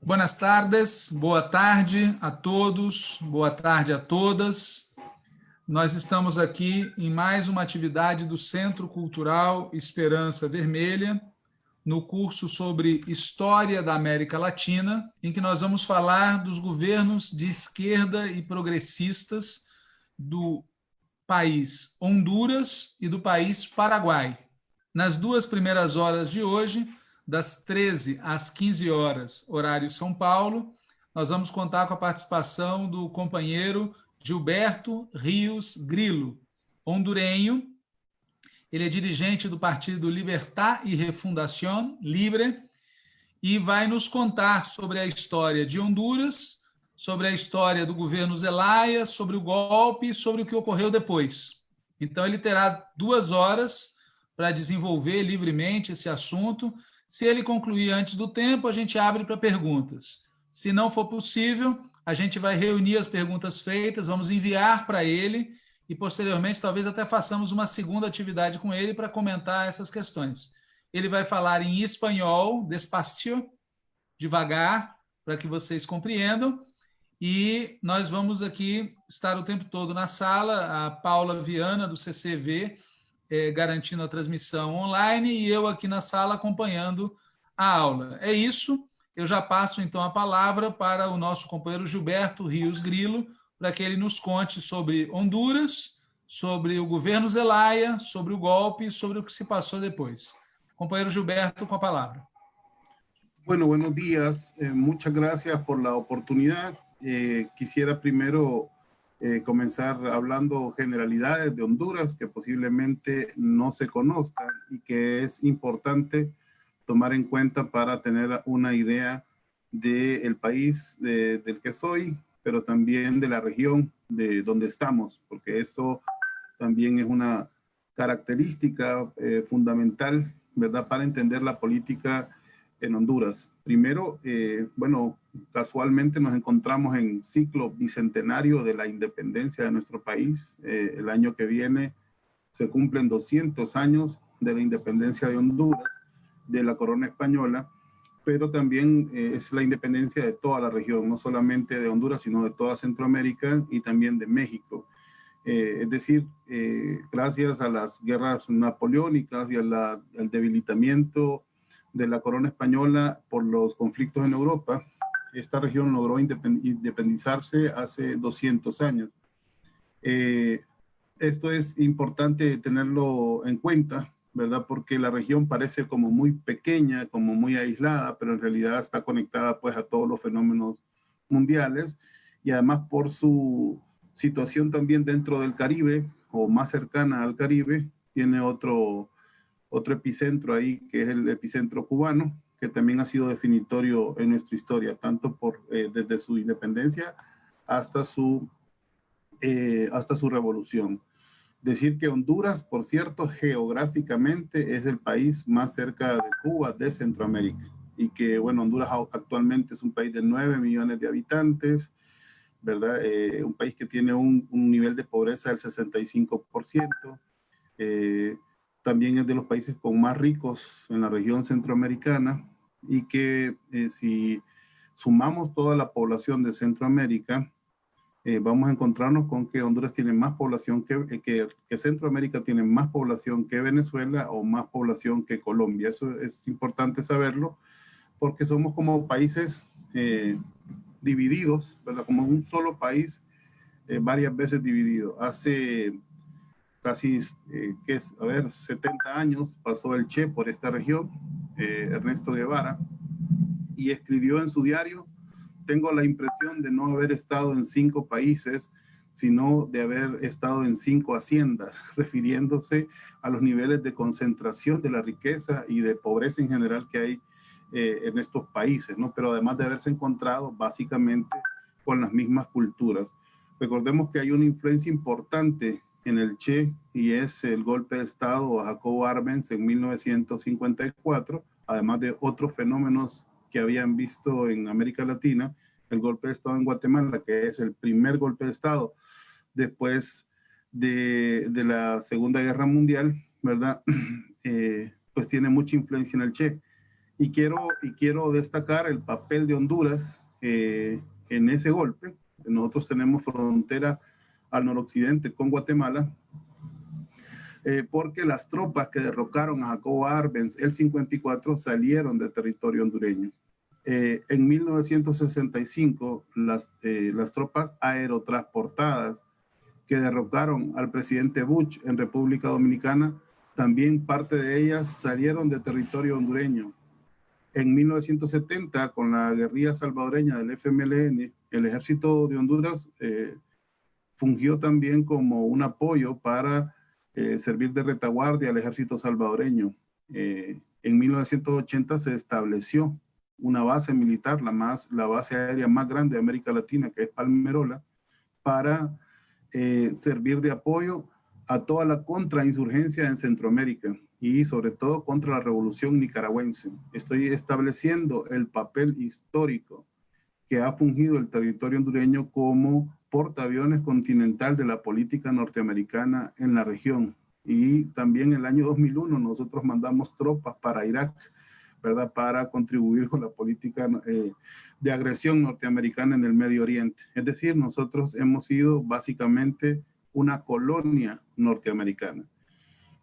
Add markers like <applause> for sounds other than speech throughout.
Buenas tardes, boa tarde a todos, boa tarde a todas. Nós estamos aqui em mais uma atividade do Centro Cultural Esperança Vermelha, no curso sobre História da América Latina, em que nós vamos falar dos governos de esquerda e progressistas do país Honduras e do país Paraguai. Nas duas primeiras horas de hoje, das 13 às 15 horas, horário São Paulo, nós vamos contar com a participação do companheiro Gilberto Rios Grilo, hondurenho. Ele é dirigente do partido Libertad e Refundación Libre e vai nos contar sobre a história de Honduras, sobre a história do governo Zelaya, sobre o golpe sobre o que ocorreu depois. Então, ele terá duas horas para desenvolver livremente esse assunto. Se ele concluir antes do tempo, a gente abre para perguntas. Se não for possível, a gente vai reunir as perguntas feitas, vamos enviar para ele e, posteriormente, talvez até façamos uma segunda atividade com ele para comentar essas questões. Ele vai falar em espanhol, despacio, devagar, para que vocês compreendam, e nós vamos aqui estar o tempo todo na sala, a Paula Viana, do CCV, é, garantindo a transmissão online, e eu aqui na sala acompanhando a aula. É isso, eu já passo então a palavra para o nosso companheiro Gilberto Rios Grilo, para que ele nos conte sobre Honduras, sobre o governo Zelaya, sobre o golpe, sobre o que se passou depois. Companheiro Gilberto, com a palavra. Bueno, buenos días. Eh, muchas gracias por la oportunidad. Eh, quisiera primero eh, comenzar hablando generalidades de Honduras que posiblemente no se conozcan y que es importante tomar en cuenta para tener una idea del país del que soy, pero también de la región de donde estamos, porque eso también es una característica eh, fundamental, ¿verdad?, para entender la política en Honduras. Primero, eh, bueno, casualmente nos encontramos en ciclo bicentenario de la independencia de nuestro país. Eh, el año que viene se cumplen 200 años de la independencia de Honduras, de la corona española, pero también eh, es la independencia de toda la región, no solamente de Honduras, sino de toda Centroamérica y también de México. es decir, gracias a las guerras napoleónicas y al debilitamiento de la corona española por los conflictos en Europa, esta región logró independizarse hace 200 años. Eh, esto es importante tenerlo en cuenta, ¿verdad? Porque la región parece como muy pequeña, como muy aislada, pero en realidad está conectada pues a todos los fenómenos mundiales y además por su situación también dentro del Caribe o más cercana al Caribe, tiene otro, otro epicentro ahí, que es el epicentro cubano, que también ha sido definitorio en nuestra historia, tanto por, eh, desde su independencia hasta su, eh, hasta su revolución. Decir que Honduras, por cierto, geográficamente es el país más cerca de Cuba de Centroamérica y que, bueno, Honduras actualmente es un país de 9 millones de habitantes, ¿verdad? Eh, un país que tiene un, un, nivel de pobreza del 65%, eh, también es de los países con más ricos en la región centroamericana y que eh, si sumamos toda la población de Centroamérica, eh, vamos a encontrarnos con que Honduras tiene más población que, eh, que, que, Centroamérica tiene más población que Venezuela o más población que Colombia. Eso es importante saberlo porque somos como países divididos, ¿verdad? Como un solo país varias veces dividido. Hace casi, eh, que es, a ver, 70 años pasó el Che por esta región, eh, Ernesto Guevara, y escribió en su diario, tengo la impresión de no haber estado en cinco países, sino de haber estado en cinco haciendas, <laughs> refiriéndose a los niveles de concentración de la riqueza y de pobreza en general que hay eh, en estos países, ¿no? Pero además de haberse encontrado básicamente con las mismas culturas. Recordemos que hay una influencia importante en el Che y es el golpe de Estado a Jacobo Arbenz en 1954, además de otros fenómenos que habían visto en América Latina, el golpe de Estado en Guatemala, que es el primer golpe de Estado después de, de la Segunda Guerra Mundial, ¿verdad? <clears throat> Eh, pues tiene mucha influencia en el Che. Y quiero, y quiero destacar el papel de Honduras eh, en ese golpe. Nosotros tenemos frontera al noroccidente con Guatemala, eh, porque las tropas que derrocaron a Jacobo Arbenz el 54 salieron de territorio hondureño. Eh, en 1965, las, las tropas aerotransportadas que derrocaron al presidente Bush en República Dominicana, también parte de ellas salieron de territorio hondureño. En 1970, con la guerrilla salvadoreña del FMLN, el ejército de Honduras eh, fungió también como un apoyo para eh, servir de retaguardia al ejército salvadoreño. Eh, en 1980 se estableció una base militar, la, más, la base aérea más grande de América Latina, que es Palmerola, para eh, servir de apoyo a toda la contrainsurgencia en Centroamérica y sobre todo contra la revolución nicaragüense. Estoy estableciendo el papel histórico que ha fungido el territorio hondureño como portaaviones continental de la política norteamericana en la región. Y también el año 2001 nosotros mandamos tropas para Irak ¿verdad? Para contribuir con la política eh, de agresión norteamericana en el Medio Oriente. Es decir, nosotros hemos sido básicamente una colonia norteamericana.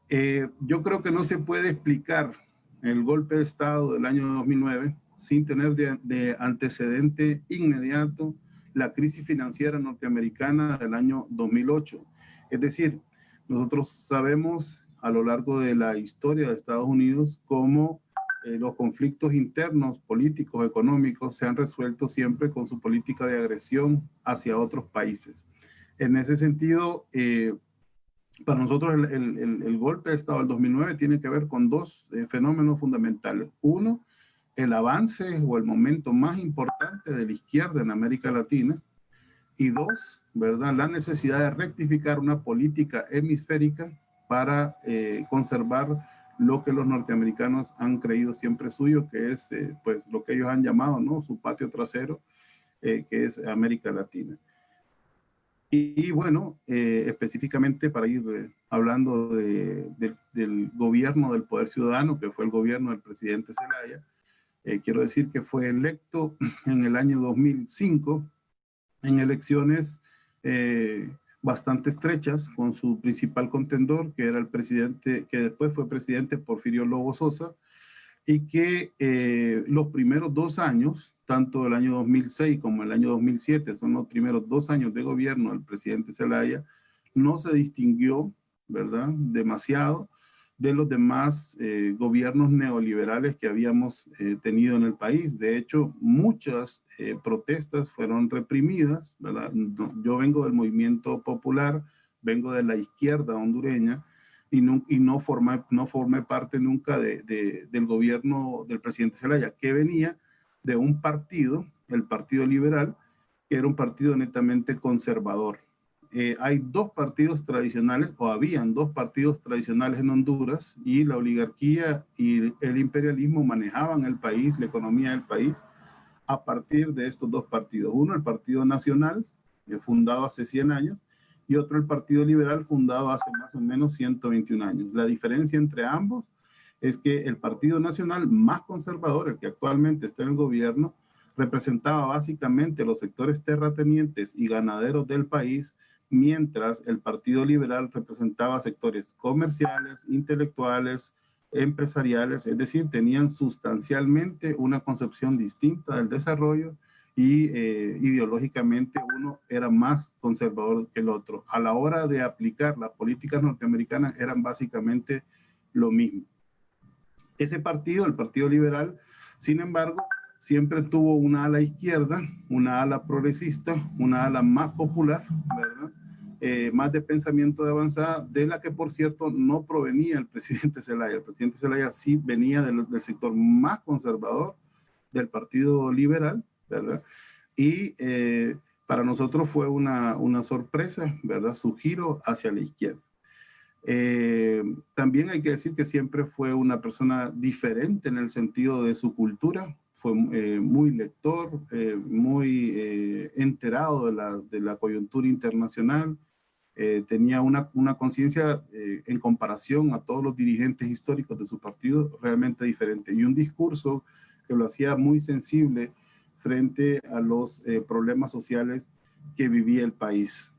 Eh, yo creo que no se puede explicar el golpe de Estado del año 2009 sin tener de, de antecedente inmediato la crisis financiera norteamericana del año 2008. Es decir, nosotros sabemos a lo largo de la historia de Estados Unidos cómo eh, los conflictos internos, políticos, económicos, se han resuelto siempre con su política de agresión hacia otros países. En ese sentido, eh, para nosotros el, golpe de Estado del 2009 tiene que ver con dos eh, fenómenos fundamentales. Uno, el avance o el momento más importante de la izquierda en América Latina. Y dos, ¿verdad? La necesidad de rectificar una política hemisférica para conservar lo que los norteamericanos han creído siempre suyo, que es eh, pues lo que ellos han llamado ¿no? su patio trasero, eh, que es América Latina. Y, bueno, eh, específicamente para ir hablando del gobierno del poder ciudadano, que fue el gobierno del presidente Zelaya, quiero decir que fue electo <clears throat> en el año 2005 en elecciones bastante estrechas con su principal contendor, que era el presidente, que después fue presidente Porfirio Lobo Sosa, y que eh, los primeros dos años, tanto el año 2006 como el año 2007, son los primeros dos años de gobierno del presidente Zelaya, no se distinguió, ¿verdad?, demasiado de los demás eh, gobiernos neoliberales que habíamos eh, tenido en el país. De hecho, muchas eh, protestas fueron reprimidas. yo vengo del movimiento popular, vengo de la izquierda hondureña y no, y no, formé, no formé parte nunca de, del gobierno del presidente Zelaya, que venía de un partido, el Partido Liberal, que era un partido netamente conservador. Eh, hay dos partidos tradicionales, o habían dos partidos tradicionales en Honduras, y la oligarquía y el imperialismo manejaban el país, la economía del país, a partir de estos dos partidos. Uno, el Partido Nacional, eh, fundado hace 100 años, y otro, el Partido Liberal, fundado hace más o menos 121 años. La diferencia entre ambos es que el Partido Nacional más conservador, el que actualmente está en el gobierno, representaba básicamente los sectores terratenientes y ganaderos del país, mientras el Partido Liberal representaba sectores comerciales, intelectuales, empresariales, es decir, tenían sustancialmente una concepción distinta del desarrollo y eh, ideológicamente uno era más conservador que el otro. A la hora de aplicar las políticas norteamericanas eran básicamente lo mismo. Ese partido, el Partido Liberal, sin embargo, siempre tuvo una ala izquierda, una ala progresista, una ala más popular. Eh, más de pensamiento de avanzada, de la que por cierto no provenía el presidente Zelaya. El presidente Zelaya sí venía del, sector más conservador del Partido Liberal, ¿verdad? Y eh, para nosotros fue una, una, sorpresa, ¿verdad? Su giro hacia la izquierda. Eh, también hay que decir que siempre fue una persona diferente en el sentido de su cultura, fue muy lector, muy enterado de la, coyuntura internacional, eh, tenía una, una conciencia eh, en comparación a todos los dirigentes históricos de su partido realmente diferente y un discurso que lo hacía muy sensible frente a los eh, problemas sociales que vivía el país.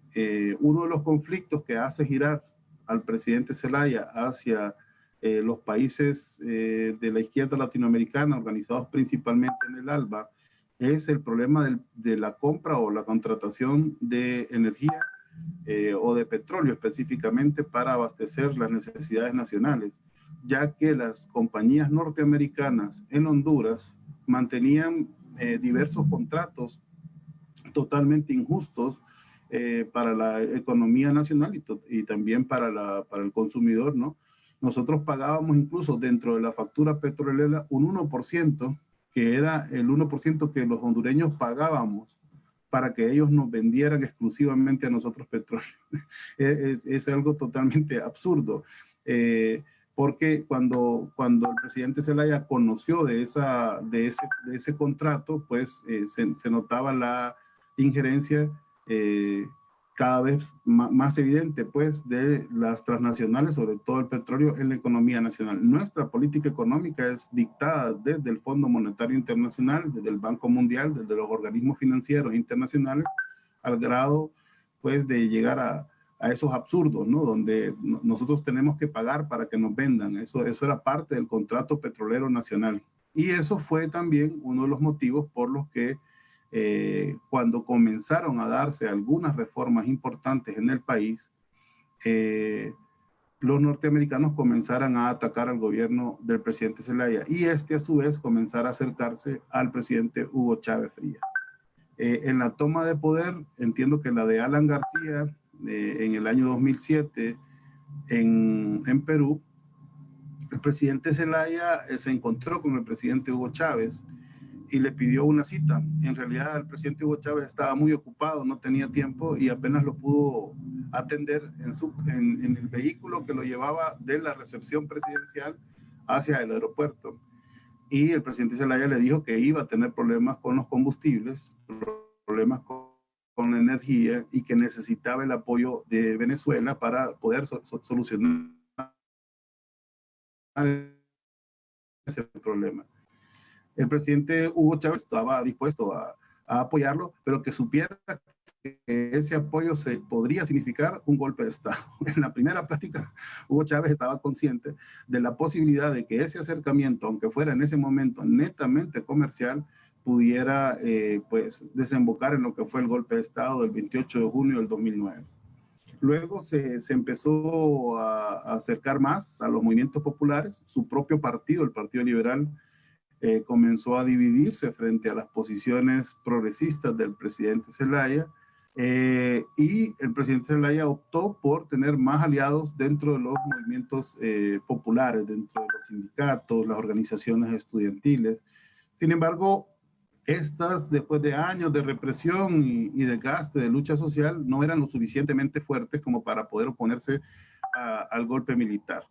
uno de los conflictos que hace girar al presidente Zelaya hacia los países de la izquierda latinoamericana, organizados principalmente en el ALBA, es el problema de la compra o la contratación de energía eh, o de petróleo específicamente para abastecer las necesidades nacionales, ya que las compañías norteamericanas en Honduras mantenían eh, diversos contratos totalmente injustos eh, para la economía nacional y, también para, para el consumidor, ¿no? Nosotros pagábamos incluso dentro de la factura petrolera un 1%, que era el 1% que los hondureños pagábamos para que ellos nos vendieran exclusivamente a nosotros petróleo. <laughs> es, algo totalmente absurdo. Eh, porque cuando, cuando el presidente Zelaya conoció de, esa, de, ese, de ese contrato, pues eh, se, se, notaba la injerencia eh, cada vez más, evidente pues de las transnacionales, sobre todo el petróleo, en la economía nacional. Nuestra política económica es dictada desde el Fondo Monetario Internacional, desde el Banco Mundial, desde los organismos financieros internacionales, al grado pues de llegar a, a esos absurdos, ¿no? Donde nosotros tenemos que pagar para que nos vendan. Eso, eso era parte del contrato petrolero nacional. Y eso fue también uno de los motivos por los que eh, cuando comenzaron a darse algunas reformas importantes en el país, eh, los norteamericanos comenzaron a atacar al gobierno del presidente Zelaya y este a su vez comenzara a acercarse al presidente Hugo Chávez Frías. Eh, en la toma de poder, entiendo que la de Alan García en el año 2007 en, en Perú, el presidente Zelaya se encontró con el presidente Hugo Chávez y le pidió una cita. En realidad el presidente Hugo Chávez estaba muy ocupado, no tenía tiempo y apenas lo pudo atender en, su, en, en el vehículo que lo llevaba de la recepción presidencial hacia el aeropuerto. Y el presidente Zelaya le dijo que iba a tener problemas con los combustibles, problemas con, con la energía y que necesitaba el apoyo de Venezuela para poder solucionar ese problema el presidente Hugo Chávez estaba dispuesto a, apoyarlo, pero que supiera que ese apoyo se podría significar un golpe de Estado. <laughs> En la primera plática, Hugo Chávez estaba consciente de la posibilidad de que ese acercamiento, aunque fuera en ese momento netamente comercial, pudiera eh, pues desembocar en lo que fue el golpe de Estado del 28 de junio del 2009. Luego se, se empezó a, a, acercar más a los movimientos populares. Su propio partido, el Partido Liberal, eh, comenzó a dividirse frente a las posiciones progresistas del presidente Zelaya eh, y el presidente Zelaya optó por tener más aliados dentro de los movimientos eh, populares, dentro de los sindicatos, las organizaciones estudiantiles. Sin embargo, estas, después de años de represión y, y desgaste de lucha social, no eran lo suficientemente fuertes como para poder oponerse al golpe militar.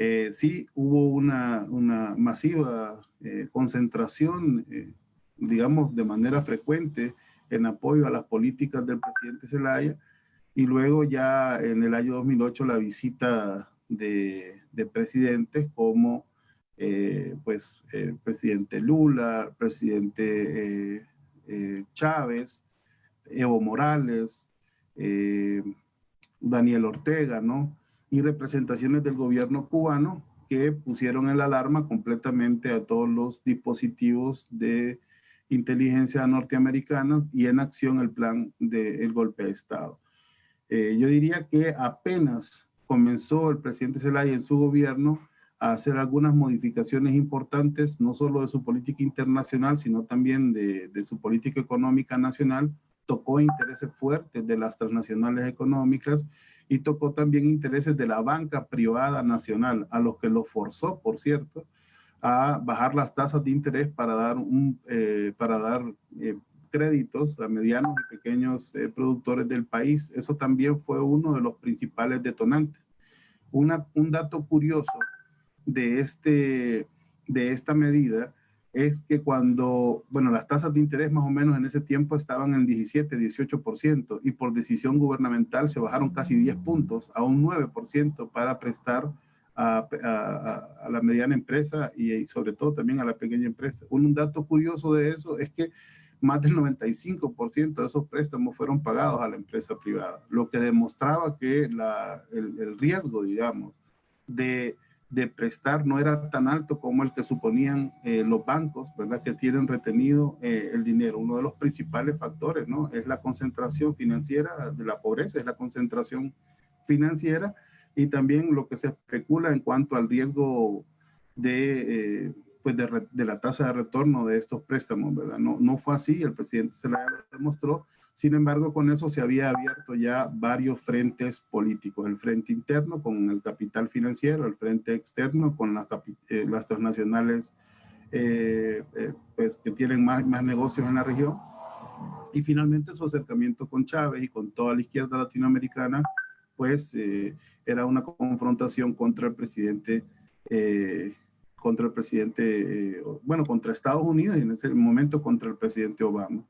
Eh, sí hubo una, una masiva eh, concentración, eh, digamos, de manera frecuente en apoyo a las políticas del presidente Zelaya y luego ya en el año 2008 la visita de, de presidentes como pues el presidente Lula, presidente Chávez, Evo Morales, Daniel Ortega, ¿no? Y representaciones del gobierno cubano que pusieron el alarma completamente a todos los dispositivos de inteligencia norteamericana y en acción el plan del golpe de Estado. Eh, yo diría que apenas comenzó el presidente Zelaya en su gobierno a hacer algunas modificaciones importantes, no solo de su política internacional, sino también de, de su política económica nacional, tocó intereses fuertes de las transnacionales económicas y tocó también intereses de la banca privada nacional, a los que lo forzó, por cierto, a bajar las tasas de interés para dar, un, eh, para dar eh, créditos a medianos y pequeños eh, productores del país. Eso también fue uno de los principales detonantes. Un dato curioso de, este, de esta medida es que cuando, bueno, las tasas de interés más o menos en ese tiempo estaban en 17, 18% y por decisión gubernamental se bajaron casi 10 puntos a un 9% para prestar a, la mediana empresa y, sobre todo también a la pequeña empresa. Un, dato curioso de eso es que más del 95% de esos préstamos fueron pagados a la empresa privada, lo que demostraba que la, el riesgo, digamos, de de prestar no era tan alto como el que suponían eh, los bancos, ¿verdad? Que tienen retenido eh, el dinero. Uno de los principales factores, ¿no? Es la concentración financiera de la pobreza, es la concentración financiera y también lo que se especula en cuanto al riesgo de, eh, pues de, la tasa de retorno de estos préstamos, ¿verdad? No, no fue así, el presidente se la demostró sin embargo, con eso se había abierto ya varios frentes políticos, el frente interno con el capital financiero, el frente externo con las, eh, transnacionales eh, eh, pues, que tienen más, más negocios en la región, y finalmente su acercamiento con Chávez y con toda la izquierda latinoamericana, pues era una confrontación contra el presidente, contra el presidente, bueno, contra Estados Unidos y en ese momento contra el presidente Obama.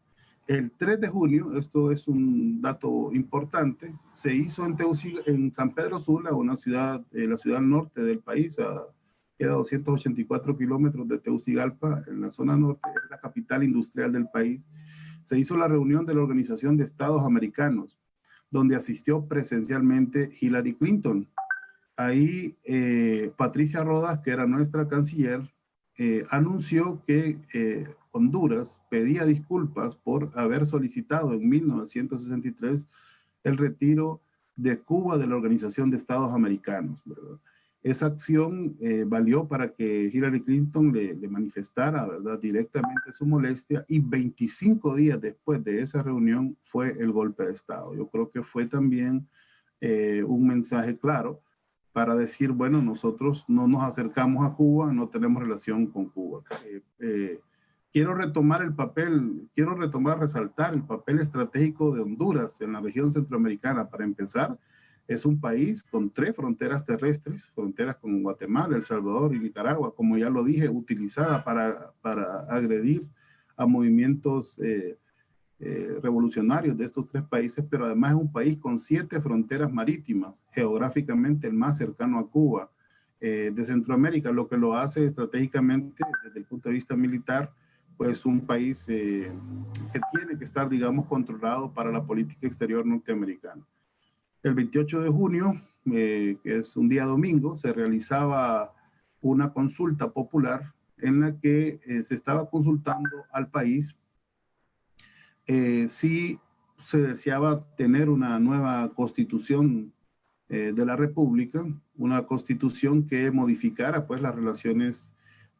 El 3 de junio, esto es un dato importante, se hizo en, en San Pedro Sula, una ciudad, eh, la ciudad norte del país, queda 284 kilómetros de Teucigalpa, en la zona norte, es la capital industrial del país. Se hizo la reunión de la Organización de Estados Americanos, donde asistió presencialmente Hillary Clinton. Ahí eh, Patricia Rodas, que era nuestra canciller, eh, anunció que Honduras pedía disculpas por haber solicitado en 1963 el retiro de Cuba de la Organización de Estados Americanos. Esa acción eh, valió para que Hillary Clinton le, manifestara directamente su molestia y 25 días después de esa reunión fue el golpe de Estado. Yo creo que fue también eh, un mensaje claro para decir, bueno, nosotros no nos acercamos a Cuba, no tenemos relación con Cuba. Eh, quiero retomar el papel, quiero retomar, resaltar el papel estratégico de Honduras en la región centroamericana. Para empezar, es un país con tres fronteras terrestres, fronteras con Guatemala, El Salvador y Nicaragua, como ya lo dije, utilizada para, para agredir a movimientos eh, eh, revolucionarios de estos tres países, pero además es un país con siete fronteras marítimas, geográficamente el más cercano a Cuba, eh, de Centroamérica, lo que lo hace estratégicamente desde el punto de vista militar, pues un país eh, que tiene que estar, digamos, controlado para la política exterior norteamericana. El 28 de junio, eh, que es un día domingo, se realizaba una consulta popular en la que eh, se estaba consultando al país si se deseaba tener una nueva constitución de la República, una constitución que modificara pues las relaciones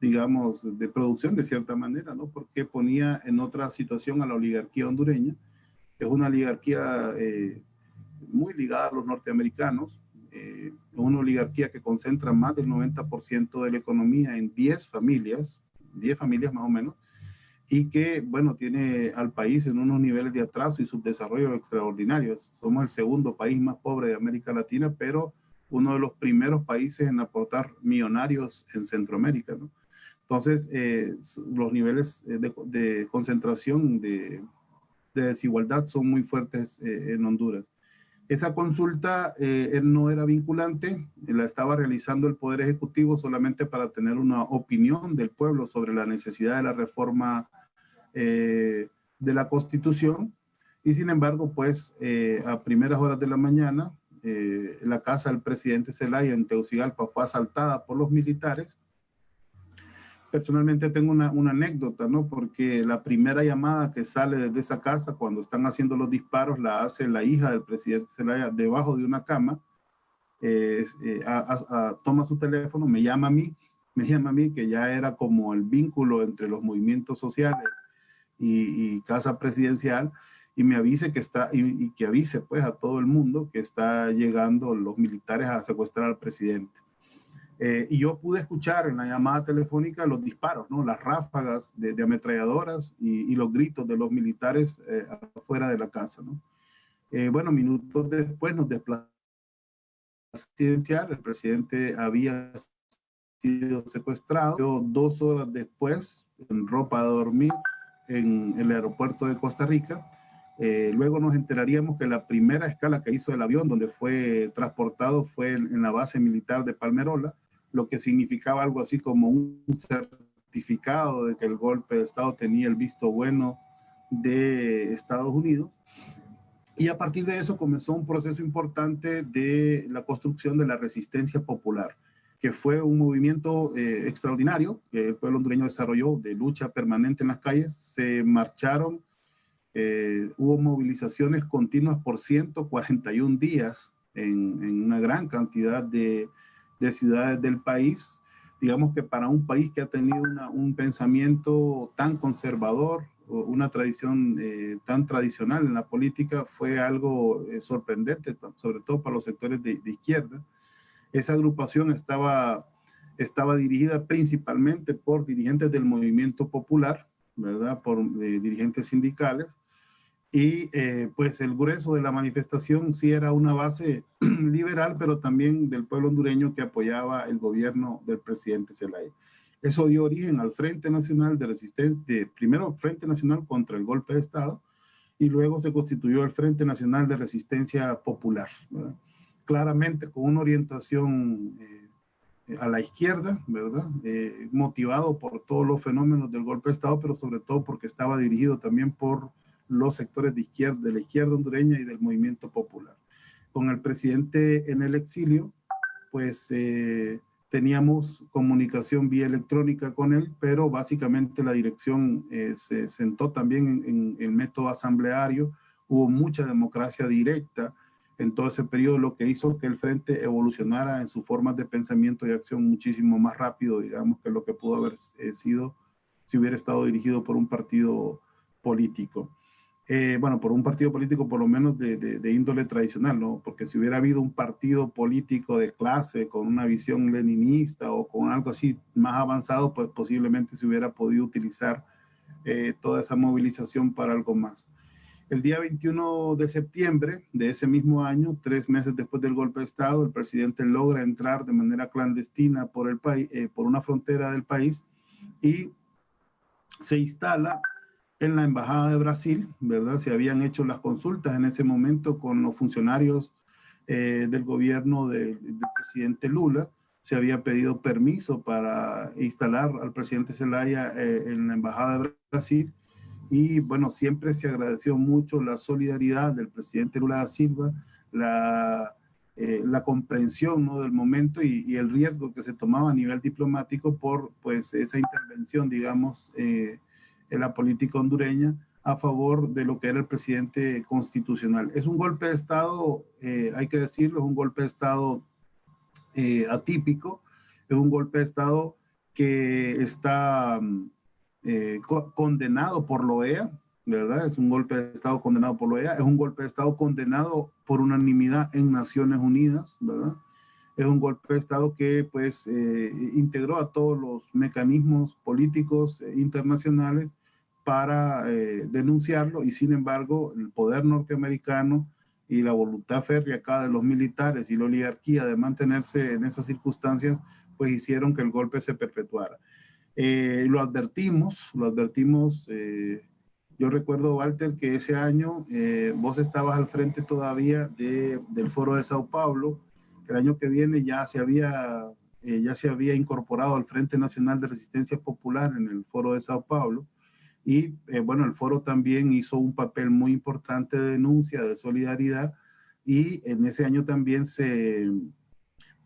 digamos, de producción de cierta manera, ¿no? Porque ponía en otra situación a la oligarquía hondureña, que es una oligarquía eh, muy ligada a los norteamericanos, eh, una oligarquía que concentra más del 90% de la economía en 10 familias, 10 familias más o menos, y que, bueno, tiene al país en unos niveles de atraso y subdesarrollo extraordinarios. Somos el segundo país más pobre de América Latina, pero uno de los primeros países en aportar millonarios en Centroamérica, ¿no? Entonces, eh, los niveles eh, de, concentración de, desigualdad son muy fuertes eh, en Honduras. Esa consulta no era vinculante, la estaba realizando el Poder Ejecutivo solamente para tener una opinión del pueblo sobre la necesidad de la reforma de la Constitución. Y sin embargo, pues a primeras horas de la mañana, la casa del presidente Zelaya en Teucigalpa fue asaltada por los militares personalmente tengo una, una, anécdota, ¿no? Porque la primera llamada que sale desde esa casa cuando están haciendo los disparos la hace la hija del presidente Zelaya debajo de una cama. Eh, eh, toma su teléfono, me llama a mí, me llama a mí que ya era como el vínculo entre los movimientos sociales y, y casa presidencial y me avise que está, y, y que avise pues a todo el mundo que está llegando los militares a secuestrar al presidente. Eh, y yo pude escuchar en la llamada telefónica los disparos, ¿no? las ráfagas de, ametralladoras y, los gritos de los militares eh, afuera de la casa. ¿no? Eh, bueno, minutos después nos desplazamos presidencial, el presidente había sido secuestrado. Dos horas después, en ropa de dormir, en el aeropuerto de Costa Rica. Eh, luego nos enteraríamos que la primera escala que hizo el avión, donde fue transportado, fue en, la base militar de Palmerola, lo que significaba algo así como un certificado de que el golpe de Estado tenía el visto bueno de Estados Unidos. Y a partir de eso comenzó un proceso importante de la construcción de la resistencia popular que fue un movimiento eh, extraordinario que el pueblo hondureño desarrolló de lucha permanente en las calles. Se marcharon, eh, hubo movilizaciones continuas por 141 días en, en una gran cantidad de, de, ciudades del país. Digamos que para un país que ha tenido un pensamiento tan conservador, una tradición eh, tan tradicional en la política, fue algo sorprendente, sobre todo para los sectores de, de izquierda. Esa agrupación estaba, estaba dirigida principalmente por dirigentes del movimiento popular, ¿verdad? Por eh, dirigentes sindicales. Y eh, pues el grueso de la manifestación sí era una base <clears throat> liberal, pero también del pueblo hondureño que apoyaba el gobierno del presidente Zelaya. Eso dio origen al Frente Nacional de Resistencia, primero Frente Nacional contra el golpe de Estado, y luego se constituyó el Frente Nacional de Resistencia Popular. claramente con una orientación eh, a la izquierda, ¿verdad? Eh, motivado por todos los fenómenos del golpe de Estado, pero sobre todo porque estaba dirigido también por los sectores de izquierda, de la izquierda hondureña y del movimiento popular. Con el presidente en el exilio, pues eh, teníamos comunicación vía electrónica con él, pero básicamente la dirección se sentó también en, en el método asambleario, hubo mucha democracia directa, en todo ese periodo, lo que hizo que el frente evolucionara en sus formas de pensamiento y acción muchísimo más rápido, digamos, que lo que pudo haber eh, sido si hubiera estado dirigido por un partido político. Eh, bueno, por un partido político por lo menos de, de, índole tradicional, ¿no? Porque si hubiera habido un partido político de clase con una visión leninista o con algo así más avanzado, pues posiblemente se hubiera podido utilizar eh, toda esa movilización para algo más. El día 21 de septiembre de ese mismo año, tres meses después del golpe de Estado, el presidente logra entrar de manera clandestina por, el país, eh, por una frontera del país y se instala en la Embajada de Brasil, ¿verdad? Se habían hecho las consultas en ese momento con los funcionarios eh, del gobierno del presidente Lula, se había pedido permiso para instalar al presidente Zelaya eh, en la Embajada de Brasil y bueno, siempre se agradeció mucho la solidaridad del presidente Lula da Silva, la, eh, la comprensión ¿no? del momento y, y, el riesgo que se tomaba a nivel diplomático por pues esa intervención, digamos, eh, en la política hondureña a favor de lo que era el presidente constitucional. Es un golpe de Estado, eh, hay que decirlo, es un golpe de Estado atípico, es un golpe de Estado que está eh, condenado por la OEA, ¿verdad? Es un golpe de Estado condenado por la OEA, es un golpe de Estado condenado por unanimidad en Naciones Unidas, ¿verdad? Es un golpe de Estado que pues eh, integró a todos los mecanismos políticos eh, internacionales para denunciarlo y sin embargo el poder norteamericano y la voluntad férrea acá de los militares y la oligarquía de mantenerse en esas circunstancias pues hicieron que el golpe se perpetuara. Eh, lo advertimos, lo advertimos. Eh, yo recuerdo, Walter, que ese año eh, vos estabas al frente todavía de, del Foro de Sao Paulo. El año que viene ya se había, ya se había incorporado al Frente Nacional de Resistencia Popular en el Foro de Sao Paulo. Y bueno, el foro también hizo un papel muy importante de denuncia, de solidaridad. Y en ese año también se,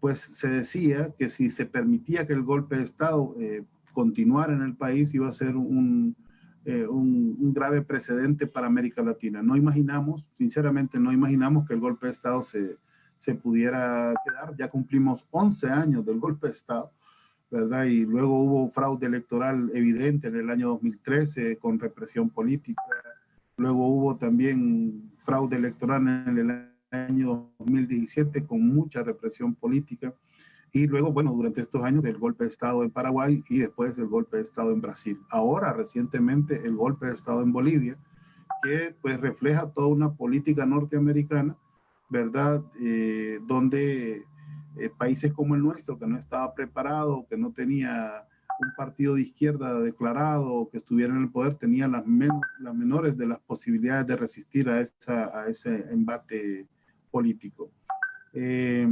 pues se decía que si se permitía que el golpe de Estado continuar en el país iba a ser un, eh, un, un, grave precedente para América Latina. No imaginamos, sinceramente no imaginamos que el golpe de Estado se, se pudiera quedar. Ya cumplimos 11 años del golpe de Estado, ¿verdad? Y luego hubo fraude electoral evidente en el año 2013 con represión política. Luego hubo también fraude electoral en el año 2017 con mucha represión política. Y luego, bueno, durante estos años el golpe de Estado en Paraguay y después el golpe de Estado en Brasil. Ahora, recientemente, el golpe de Estado en Bolivia, que pues refleja toda una política norteamericana, ¿verdad? Eh, donde eh, países como el nuestro, que no estaba preparado, que no tenía un partido de izquierda declarado, que estuviera en el poder, tenía las, las menores de las posibilidades de resistir a, esa, a ese embate político. Eh,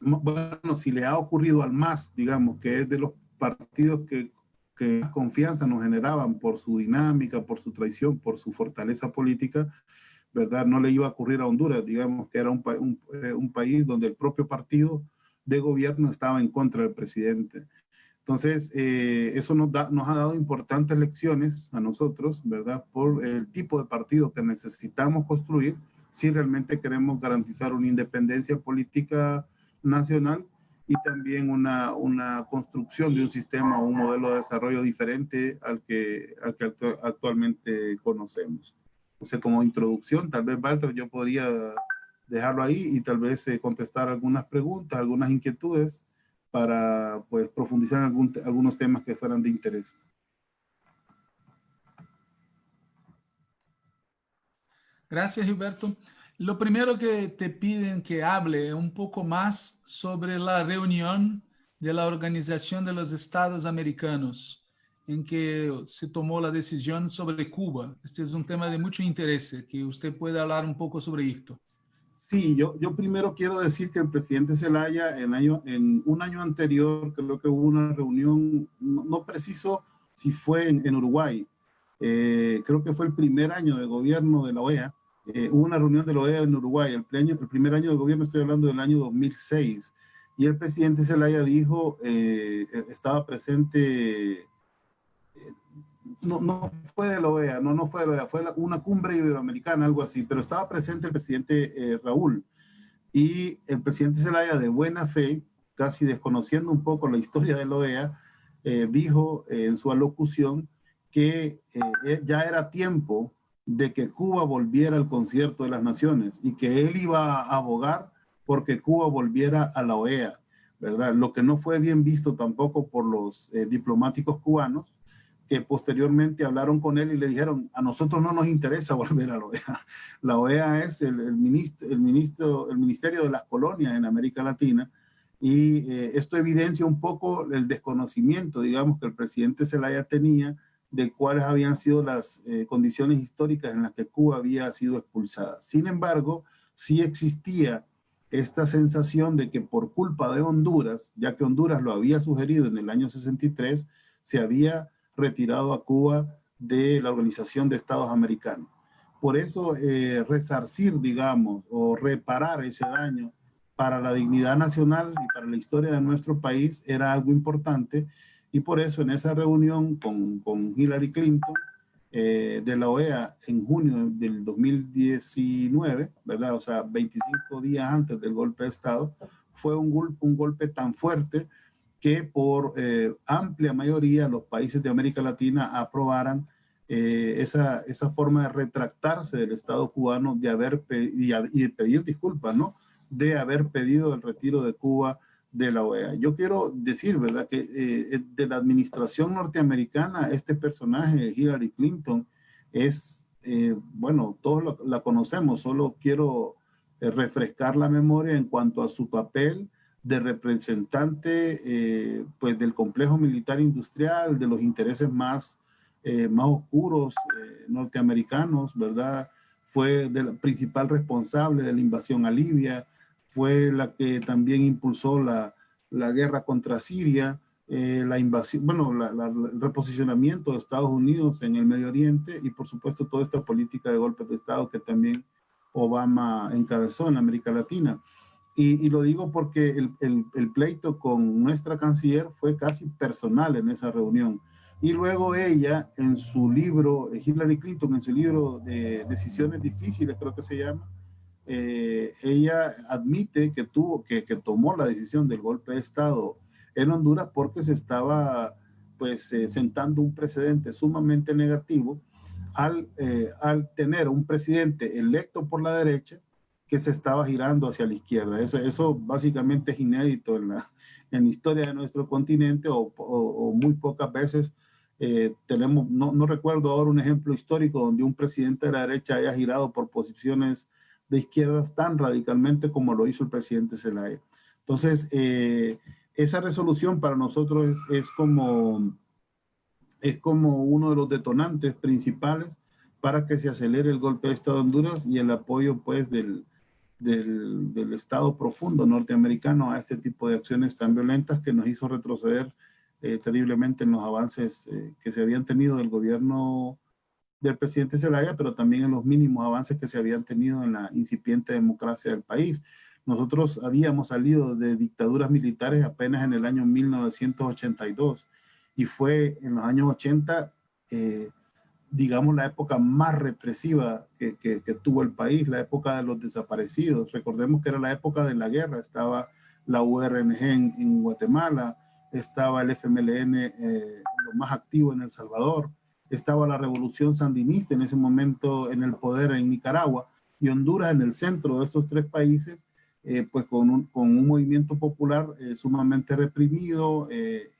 bueno, si le ha ocurrido al MAS, digamos, que es de los partidos que, que más confianza nos generaban por su dinámica, por su traición, por su fortaleza política, ¿verdad? No le iba a ocurrir a Honduras, digamos que era un, un, eh, un país donde el propio partido de gobierno estaba en contra del presidente. Entonces, eh, eso nos, da, nos ha dado importantes lecciones a nosotros, ¿verdad? Por el tipo de partido que necesitamos construir si realmente queremos garantizar una independencia política nacional y también una, una construcción de un sistema o un modelo de desarrollo diferente al que, al que actualmente conocemos. O sea, como introducción, tal vez, Walter, yo podría dejarlo ahí y tal vez eh, contestar algunas preguntas, algunas inquietudes para pues, profundizar en algún, algunos temas que fueran de interés. Gracias, Gilberto. Lo primero que te piden que hable un poco más sobre la reunión de la Organización de los Estados Americanos, en que se tomó la decisión sobre Cuba. Este es un tema de mucho interés, que usted puede hablar un poco sobre esto. Sí, yo, yo primero quiero decir que el presidente Zelaya en, año, en un año anterior creo que hubo una reunión, no, preciso si fue en, Uruguay, eh, creo que fue el primer año de gobierno de la OEA, eh, hubo una reunión de la OEA en Uruguay, el, el primer año de gobierno, estoy hablando del año 2006, y el presidente Zelaya dijo, eh, estaba presente no, no fue de la OEA, no, no fue de la OEA, fue una cumbre iberoamericana, algo así, pero estaba presente el presidente eh, Raúl y el presidente Zelaya de buena fe, casi desconociendo un poco la historia de la OEA, eh, dijo eh, en su alocución que ya era tiempo de que Cuba volviera al concierto de las naciones y que él iba a abogar porque Cuba volviera a la OEA, ¿verdad? Lo que no fue bien visto tampoco por los diplomáticos cubanos, que posteriormente hablaron con él y le dijeron, a nosotros no nos interesa <laughs> volver a la OEA. La OEA es el, el, ministro, el, ministro, el Ministerio de las Colonias en América Latina y eh, esto evidencia un poco el desconocimiento, digamos, que el presidente Zelaya tenía de cuáles habían sido las eh, condiciones históricas en las que Cuba había sido expulsada. Sin embargo, sí existía esta sensación de que por culpa de Honduras, ya que Honduras lo había sugerido en el año 63, se había retirado a Cuba de la Organización de Estados Americanos. Por eso, eh, resarcir, digamos, o reparar ese daño para la dignidad nacional y para la historia de nuestro país era algo importante y por eso en esa reunión con, con Hillary Clinton eh, de la OEA en junio del 2019, ¿verdad? O sea, 25 días antes del golpe de Estado, fue un, un golpe tan fuerte que por eh, amplia mayoría los países de América Latina aprobaran eh, esa, esa, forma de retractarse del Estado cubano de haber y, y, pedir disculpas, ¿no? De haber pedido el retiro de Cuba de la OEA. Yo quiero decir, ¿verdad? Que eh, de la administración norteamericana, este personaje, Hillary Clinton, es, bueno, todos la conocemos, solo quiero refrescar la memoria en cuanto a su papel de representante eh, pues del complejo militar industrial, de los intereses más, eh, más oscuros eh, norteamericanos, ¿verdad? Fue la principal responsable de la invasión a Libia, fue la que también impulsó la, la guerra contra Siria, la invasión, bueno, el reposicionamiento de Estados Unidos en el Medio Oriente y por supuesto toda esta política de golpes de Estado que también Obama encabezó en América Latina. Y, lo digo porque el, el, pleito con nuestra canciller fue casi personal en esa reunión. Y luego ella, en su libro, Hillary Clinton, en su libro de Decisiones Difíciles, creo que se llama, eh, ella admite que, tuvo, que, que, tomó la decisión del golpe de Estado en Honduras porque se estaba pues eh, sentando un precedente sumamente negativo al, eh, al tener un presidente electo por la derecha que se estaba girando hacia la izquierda. Eso, eso básicamente es inédito en la, en la historia de nuestro continente o, muy pocas veces eh, tenemos, no, no, recuerdo ahora un ejemplo histórico donde un presidente de la derecha haya girado por posiciones de izquierdas tan radicalmente como lo hizo el presidente Zelaya. Entonces, eh, esa resolución para nosotros es, como, es como uno de los detonantes principales para que se acelere el golpe de Estado de Honduras y el apoyo pues del, del, Estado profundo norteamericano a este tipo de acciones tan violentas que nos hizo retroceder eh, terriblemente en los avances eh, que se habían tenido del gobierno del presidente Zelaya, pero también en los mínimos avances que se habían tenido en la incipiente democracia del país. Nosotros habíamos salido de dictaduras militares apenas en el año 1982 y fue en los años 80 digamos, la época más represiva que, que, tuvo el país, la época de los desaparecidos. Recordemos que era la época de la guerra, estaba la URNG en, Guatemala, estaba el FMLN eh, lo más activo en El Salvador, estaba la revolución sandinista en ese momento en el poder en Nicaragua y Honduras en el centro de estos tres países, eh, pues con un, con un, movimiento popular eh, sumamente reprimido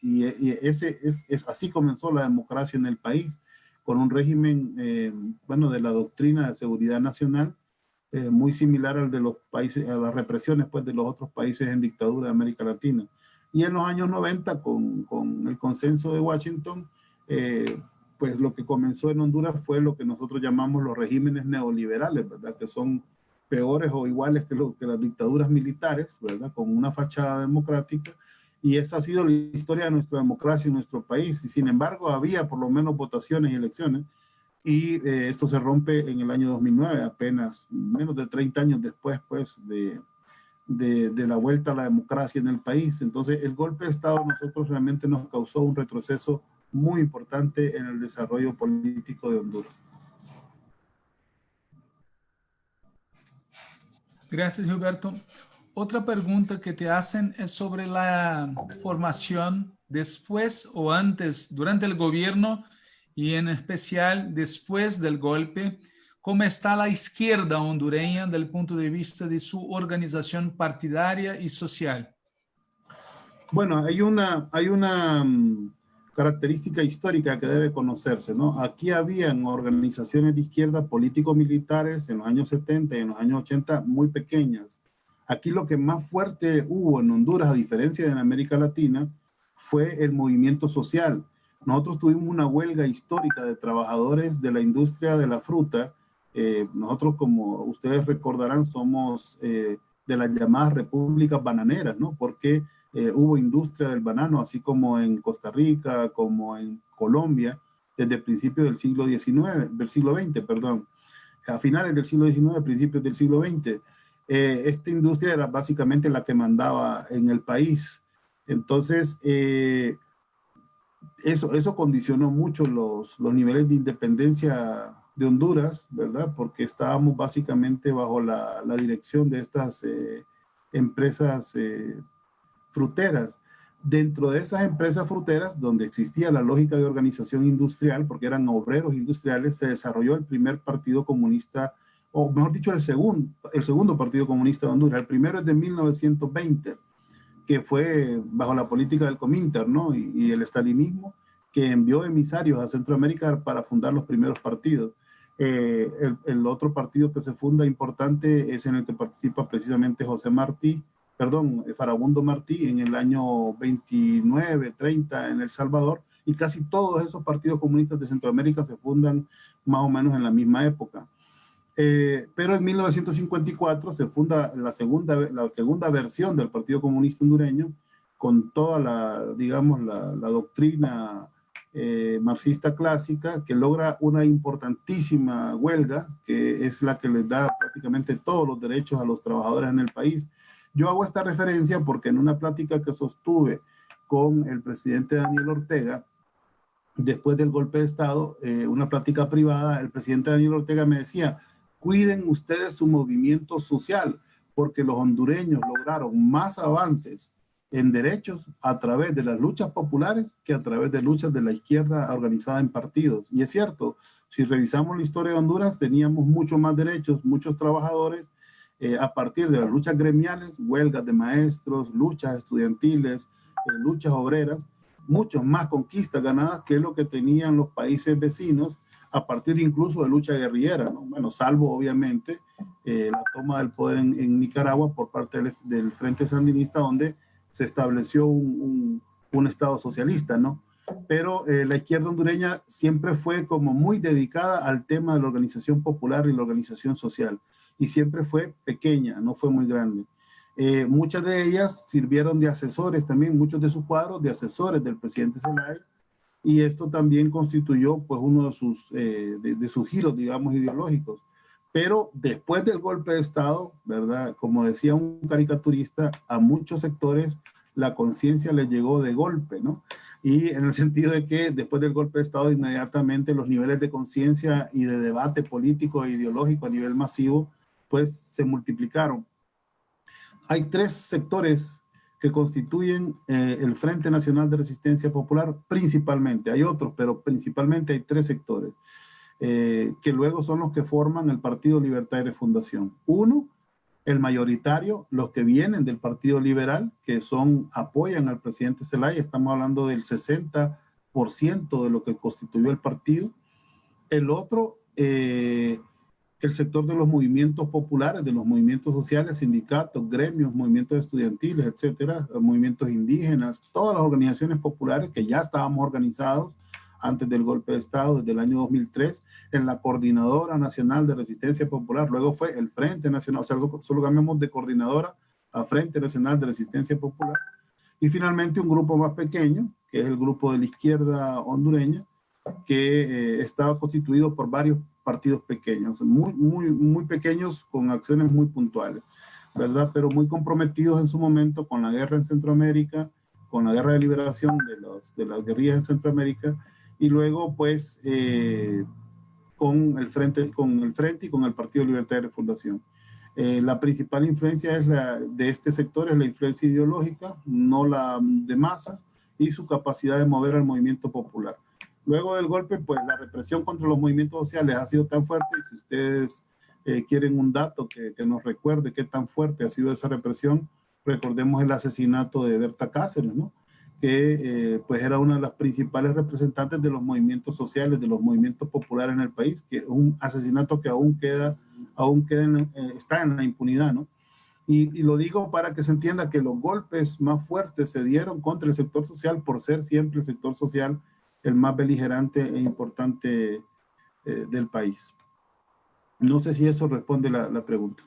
y, ese es, es, así comenzó la democracia en el país con un régimen, eh, bueno, de la doctrina de seguridad nacional, eh, muy similar al de los países, a las represiones, pues, de los otros países en dictadura de América Latina. Y en los años 90, con, con el consenso de Washington, eh, pues lo que comenzó en Honduras fue lo que nosotros llamamos los regímenes neoliberales, ¿verdad? Que son peores o iguales que, lo, que las dictaduras militares, ¿verdad? Con una fachada democrática, y esa ha sido la historia de nuestra democracia en nuestro país. Y sin embargo, había por lo menos votaciones y elecciones. Y eh, esto se rompe en el año 2009, apenas menos de 30 años después pues, de, de, de, la vuelta a la democracia en el país. Entonces, el golpe de Estado a nosotros realmente nos causó un retroceso muy importante en el desarrollo político de Honduras. Gracias, Gilberto. Otra pregunta que te hacen es sobre la formación después o antes, durante el gobierno y en especial después del golpe, cómo está la izquierda hondureña desde el punto de vista de su organización partidaria y social. Bueno, hay una, hay una mm, característica histórica que debe conocerse, ¿no? Aquí habían organizaciones de izquierda político-militares en los años 70 y en los años 80 muy pequeñas, Aquí lo que más fuerte hubo en Honduras, a diferencia de en América Latina, fue el movimiento social. Nosotros tuvimos una huelga histórica de trabajadores de la industria de la fruta. Eh, nosotros, como ustedes recordarán, somos eh, de las llamadas repúblicas bananeras, ¿no? Porque eh, hubo industria del banano, así como en Costa Rica, como en Colombia, desde el principio del siglo XIX, del siglo XX, perdón. A finales del siglo XIX, principios del siglo XX. Eh, esta industria era básicamente la que mandaba en el país. Entonces, eh, eso, eso condicionó mucho los, los niveles de independencia de Honduras, ¿verdad? Porque estábamos básicamente bajo la, dirección de estas eh, empresas fruteras. Dentro de esas empresas fruteras, donde existía la lógica de organización industrial, porque eran obreros industriales, se desarrolló el primer partido comunista o mejor dicho, el segundo, el segundo Partido Comunista de Honduras. El primero es de 1920, que fue bajo la política del Cominter, ¿no? Y, el estalinismo, que envió emisarios a Centroamérica para fundar los primeros partidos. Eh, el, otro partido que se funda importante es en el que participa precisamente José Martí, perdón, Farabundo Martí en el año 29, 30 en El Salvador, y casi todos esos partidos comunistas de Centroamérica se fundan más o menos en la misma época. Eh, pero en 1954 se funda la segunda, la segunda versión del Partido Comunista Hondureño con toda la, digamos, la, doctrina eh, marxista clásica que logra una importantísima huelga que es la que les da prácticamente todos los derechos a los trabajadores en el país. Yo hago esta referencia porque en una plática que sostuve con el presidente Daniel Ortega, después del golpe de Estado, eh, una plática privada, el presidente Daniel Ortega me decía, cuiden ustedes su movimiento social, porque los hondureños lograron más avances en derechos a través de las luchas populares que a través de luchas de la izquierda organizada en partidos. Y es cierto, si revisamos la historia de Honduras, teníamos mucho más derechos, muchos trabajadores, eh, a partir de las luchas gremiales, huelgas de maestros, luchas estudiantiles, eh, luchas obreras, muchos más conquistas ganadas que lo que tenían los países vecinos a partir incluso de lucha guerrillera, ¿no? Bueno, salvo obviamente eh, la toma del poder en, Nicaragua por parte del, Frente Sandinista, donde se estableció un, un, Estado socialista, ¿no? Pero eh, la izquierda hondureña siempre fue como muy dedicada al tema de la organización popular y la organización social, y siempre fue pequeña, no fue muy grande. Eh, muchas de ellas sirvieron de asesores también, muchos de sus cuadros de asesores del presidente Zelaya, y esto también constituyó pues uno de sus, eh, de, sus giros, digamos, ideológicos. Pero después del golpe de Estado, ¿verdad? Como decía un caricaturista, a muchos sectores la conciencia les llegó de golpe, ¿no? Y en el <laughs> sentido de que después del golpe de Estado, inmediatamente los niveles de conciencia y de debate político e ideológico a nivel masivo, pues se multiplicaron. Hay tres sectores que constituyen eh, el Frente Nacional de Resistencia Popular principalmente. Hay otros, pero principalmente hay tres sectores, eh, que luego son los que forman el Partido Libertario de Fundación. Uno, el mayoritario, los que vienen del Partido Liberal, que son, apoyan al presidente Zelaya, estamos hablando del 60% de lo que constituyó el partido. El otro, eh, el sector de los movimientos populares, de los movimientos sociales, sindicatos, gremios, movimientos estudiantiles, etcétera, movimientos indígenas, todas las organizaciones populares que ya estábamos organizados antes del golpe de Estado, desde el año 2003, en la Coordinadora Nacional de Resistencia Popular, luego fue el Frente Nacional, o sea, solo cambiamos de coordinadora a Frente Nacional de Resistencia Popular, y finalmente un grupo más pequeño, que es el grupo de la izquierda hondureña, que eh, estaba constituido por varios partidos pequeños, muy, muy, muy pequeños con acciones muy puntuales, ¿verdad? Pero muy comprometidos en su momento con la guerra en Centroamérica, con la guerra de liberación de, los, de las guerrillas en Centroamérica, y luego pues eh, con, el frente, con el Frente y con el Partido Libertario de Fundación. Eh, la principal influencia es la, de este sector es la influencia ideológica, no la de masas, y su capacidad de mover al movimiento popular. Luego del golpe, pues la represión contra los movimientos sociales ha sido tan fuerte y si ustedes eh, quieren un dato que, nos recuerde qué tan fuerte ha sido esa represión, recordemos el asesinato de Berta Cáceres, ¿no? que eh, pues era una de las principales representantes de los movimientos sociales, de los movimientos populares en el país, que es un asesinato que aún queda, aún queda eh, está en la impunidad, ¿no? Y, lo digo para que se entienda que los golpes más fuertes se dieron contra el sector social por ser siempre el sector social el más beligerante e importante eh, del país. No sé si eso responde la, la pregunta.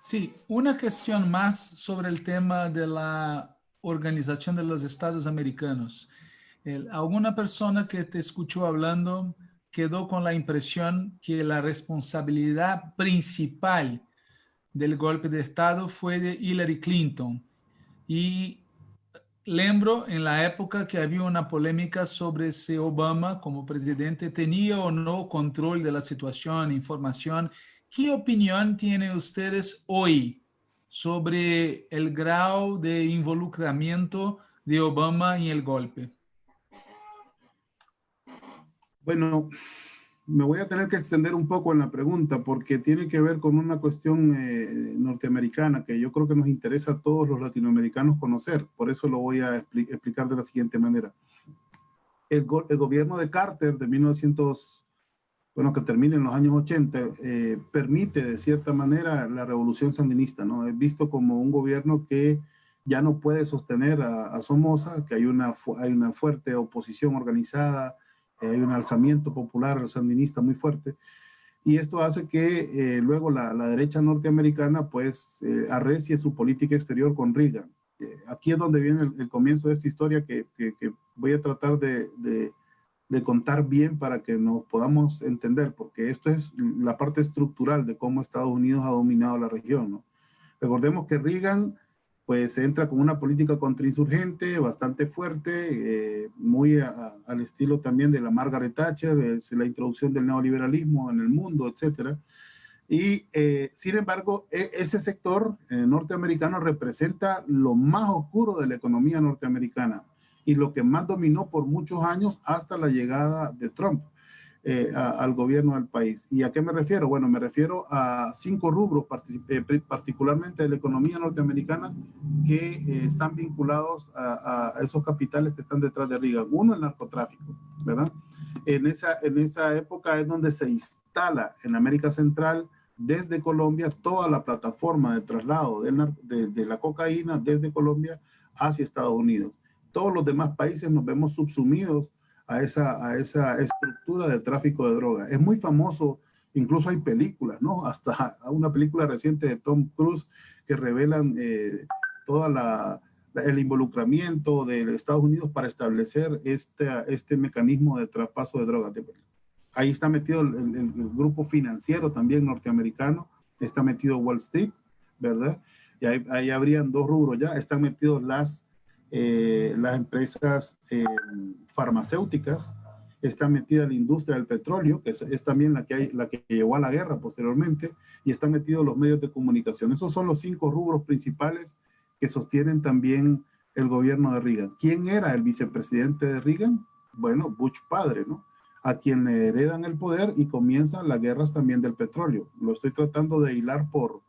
Sí, una cuestión más sobre el tema de la organización de los Estados Americanos. Alguna persona que te escuchó hablando quedó con la impresión que la responsabilidad principal del golpe de Estado fue de Hillary Clinton y lembro en la época que había una polémica sobre si Obama como presidente tenía o no control de la situación, información. ¿Qué opinión tienen ustedes hoy sobre el grado de involucramiento de Obama en el golpe? Bueno, me voy a tener que extender un poco en la pregunta porque tiene que ver con una cuestión eh, norteamericana que yo creo que nos interesa a todos los latinoamericanos conocer. Por eso lo voy a explicar de la siguiente manera. El, gobierno de Carter de 1900, bueno, que termina en los años 80, eh, permite de cierta manera la revolución sandinista, ¿no? Es visto como un gobierno que ya no puede sostener a, a Somoza, que hay una, hay una fuerte oposición organizada, hay un alzamiento popular sandinista muy fuerte, y esto hace que eh, luego la, la, derecha norteamericana pues eh, arrecie su política exterior con Reagan. Eh, aquí es donde viene el, comienzo de esta historia que, que, voy a tratar de, de, de, contar bien para que nos podamos entender, porque esto es la parte estructural de cómo Estados Unidos ha dominado la región. ¿no? Recordemos que Reagan pues entra con una política contrainsurgente bastante fuerte, eh, muy al estilo también de la Margaret Thatcher, es la introducción del neoliberalismo en el mundo, etcétera. Y eh, sin embargo, e, ese sector eh, norteamericano representa lo más oscuro de la economía norteamericana y lo que más dominó por muchos años hasta la llegada de Trump. Eh, al gobierno del país. ¿Y a qué me refiero? Bueno, me refiero a cinco rubros, eh, particularmente de la economía norteamericana, que eh, están vinculados a, esos capitales que están detrás de Reagan. Uno, el narcotráfico, ¿verdad? En esa, en esa época es donde se instala en América Central, desde Colombia, toda la plataforma de traslado de, de la cocaína desde Colombia hacia Estados Unidos. Todos los demás países nos vemos subsumidos a esa, a esa estructura de tráfico de droga. Es muy famoso, incluso hay películas, ¿no? Hasta <laughs> una película reciente de Tom Cruise que revelan eh, toda el involucramiento de Estados Unidos para establecer este, este mecanismo de traspaso de drogas. Ahí está metido el, el, grupo financiero también norteamericano, está metido Wall Street, ¿verdad? Y ahí, ahí habrían dos rubros ya, están metidos las eh, las empresas eh, farmacéuticas, está metida la industria del petróleo, que es, también la que, la que llevó a la guerra posteriormente, y están metidos los medios de comunicación. Esos son los cinco rubros principales que sostienen también el gobierno de Reagan. ¿Quién era el vicepresidente de Reagan? Bueno, Bush padre, ¿no? A quien le heredan el poder y comienzan las guerras también del petróleo. Lo estoy tratando de hilar por,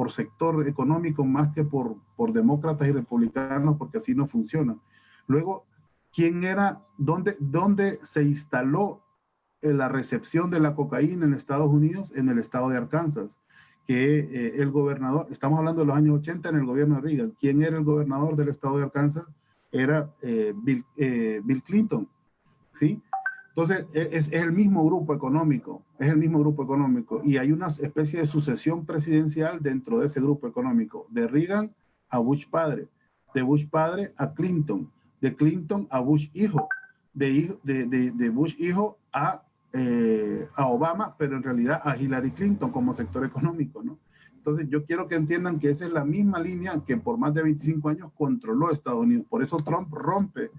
por sector económico más que por, por demócratas y republicanos, porque así no funciona. Luego, ¿quién era, dónde, dónde se instaló la recepción de la cocaína en Estados Unidos? En el estado de Arkansas, que eh, el gobernador, estamos hablando de los años 80 en el gobierno de Reagan, ¿quién era el gobernador del estado de Arkansas? Era eh, eh, Bill Clinton, ¿sí? Entonces, e, es, el mismo grupo económico, es el mismo grupo económico y hay una especie de sucesión presidencial dentro de ese grupo económico, de Reagan a Bush padre, de Bush padre a Clinton, de Clinton a Bush hijo, de, de, de, Bush hijo a, eh, a Obama, pero en realidad a Hillary Clinton como sector económico, ¿no? Entonces, yo quiero que entiendan que esa es la misma línea que por más de 25 años controló Estados Unidos. Por eso Trump rompe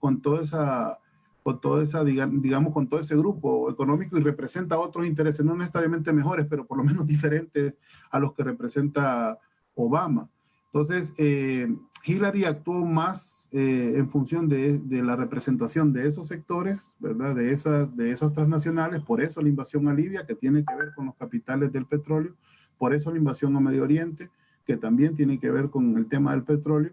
con toda esa con toda esa, digamos, con todo ese grupo económico y representa otros intereses, no necesariamente mejores, pero por lo menos <laughs> diferentes a los que representa Obama. Entonces, eh, Hillary actuó más eh, en función de, de, la representación de esos sectores, ¿verdad? De esas, de esas transnacionales, por eso la invasión a Libia, que tiene que ver con los capitales del petróleo, por eso la invasión a Medio Oriente, que también tiene que ver con el tema del petróleo,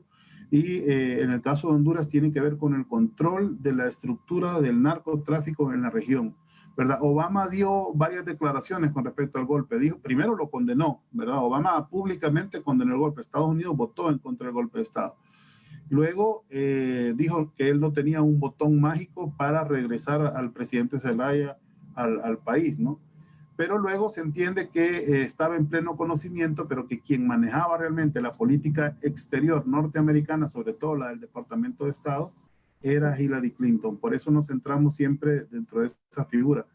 y eh, en el caso de Honduras tiene que ver con el control de la estructura del narcotráfico en la región. ¿verdad? Obama dio varias declaraciones con respecto al golpe. Dijo, primero lo condenó, ¿verdad? Obama públicamente condenó el golpe. Estados Unidos votó en contra del golpe de Estado. Luego eh, dijo que él no tenía un botón mágico para regresar al presidente Zelaya al, al país, ¿no? Pero luego se entiende que eh, estaba en pleno conocimiento, pero que quien manejaba realmente la política exterior norteamericana, sobre todo la del Departamento de Estado, era Hillary Clinton. Por eso nos centramos siempre dentro de esa figura.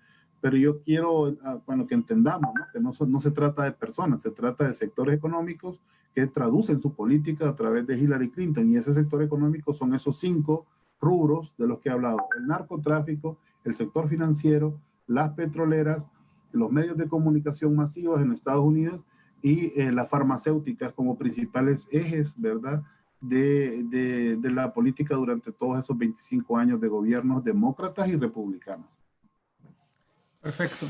Pero yo quiero, ah, bueno, que entendamos ¿no? que no, no se trata de personas, se trata de sectores económicos que traducen su política a través de Hillary Clinton. Y ese sector económico son esos cinco rubros de los que he hablado. El narcotráfico, el sector financiero, las petroleras, los medios de comunicación masivos en Estados Unidos y eh, las farmacéuticas como principales ejes, ¿verdad?, de, de, de, la política durante todos esos 25 años de gobiernos demócratas y republicanos. Perfecto.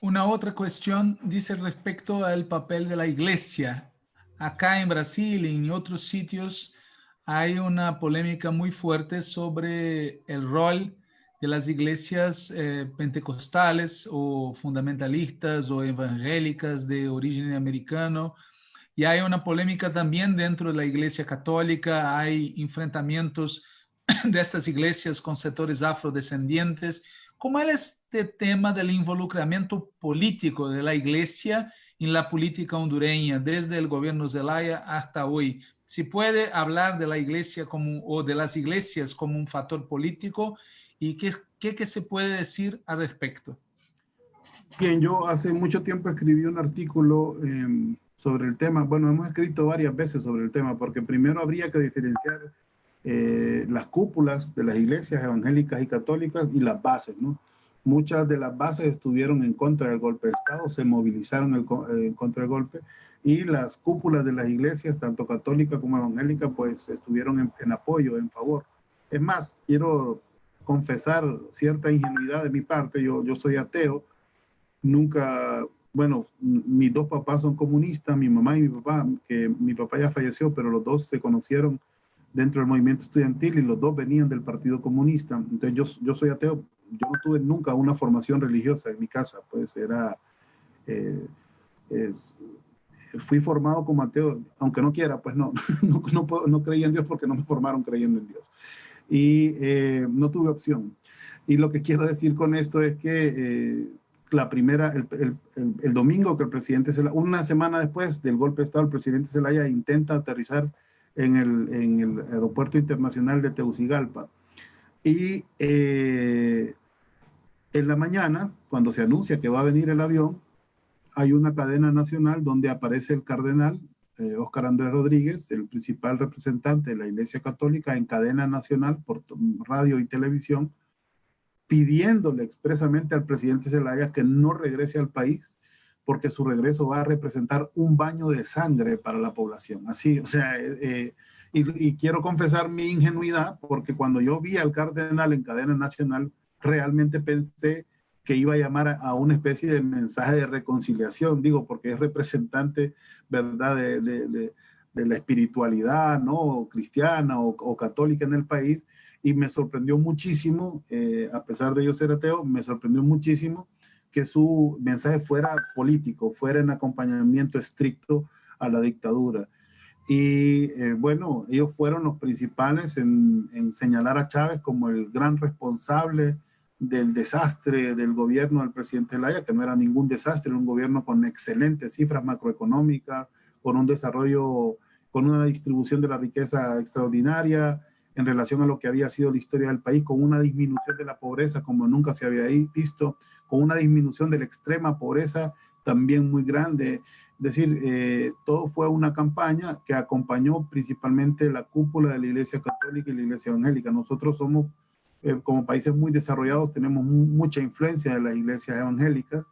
Una otra cuestión dice respecto al papel de la iglesia. Acá en Brasil y en otros sitios hay una polémica muy fuerte sobre el rol de las iglesias eh, pentecostales o fundamentalistas o evangélicas de origen americano. Y hay una polémica también dentro de la iglesia católica, hay enfrentamientos <clears throat> de estas iglesias con sectores afrodescendientes. ¿Cómo es este tema del involucramiento político de la iglesia en la política hondureña desde el gobierno Zelaya hasta hoy? Si puede hablar de la iglesia o de las iglesias como un factor político ¿Y qué, qué, se puede decir al respecto? Bien, yo hace mucho tiempo escribí un artículo em, sobre el tema. Bueno, hemos escrito varias veces sobre el tema, porque primero habría que diferenciar eh, las cúpulas de las iglesias evangélicas y católicas y las bases, ¿no? Muchas de las bases estuvieron en contra del golpe de Estado, se movilizaron eh, en contra del golpe, y las cúpulas de las iglesias, tanto católicas como evangélicas, pues estuvieron en, en apoyo, en favor. Es más, quiero confesar cierta ingenuidad de mi parte, yo, yo soy ateo, nunca, bueno, mis dos papás son comunistas, mi mamá y mi papá, que mi papá ya falleció, pero los dos se conocieron dentro del movimiento estudiantil y los dos venían del Partido Comunista. Entonces yo, yo soy ateo, yo no tuve nunca una formación religiosa en mi casa, pues era... Eh, fui formado como ateo, aunque no quiera, pues no, <laughs> no, no, no, creía en Dios porque no me formaron creyendo en Dios. Y eh, no tuve opción. Y lo que quiero decir con esto es que eh, la primera, el, el, el, domingo que el presidente, Zelaya, una semana después del golpe de Estado, el presidente Zelaya intenta aterrizar en el, en el aeropuerto internacional de Tegucigalpa. Y eh, en la mañana, cuando se anuncia que va a venir el avión, hay una cadena nacional donde aparece el cardenal eh, Óscar Andrés Rodríguez, el principal representante de la Iglesia Católica en cadena nacional por radio y televisión, pidiéndole expresamente al presidente Zelaya que no regrese al país porque su regreso va a representar un baño de sangre para la población. Así, o sea, eh, eh y, y, quiero confesar mi ingenuidad porque cuando yo vi al cardenal en cadena nacional, realmente pensé que iba a llamar a, una especie de mensaje de reconciliación, digo, porque es representante, ¿verdad?, de, la espiritualidad, ¿no?, cristiana o, católica en el país, y me sorprendió muchísimo, eh, a pesar de yo ser ateo, me sorprendió muchísimo que su mensaje fuera político, fuera en acompañamiento estricto a la dictadura. Y eh, bueno, ellos fueron los principales en, señalar a Chávez como el gran responsable del desastre del gobierno del presidente Laya, que no era ningún desastre, un gobierno con excelentes cifras macroeconómicas, con un desarrollo, con una distribución de la riqueza extraordinaria en relación a lo que había sido la historia del país, con una disminución de la pobreza como nunca se había visto, con una disminución de la extrema pobreza también muy grande. Es decir, eh, todo fue una campaña que acompañó principalmente la cúpula de la Iglesia Católica y la Iglesia Evangélica. Nosotros somos eh, como países muy desarrollados tenemos mucha influencia de las iglesias evangélicas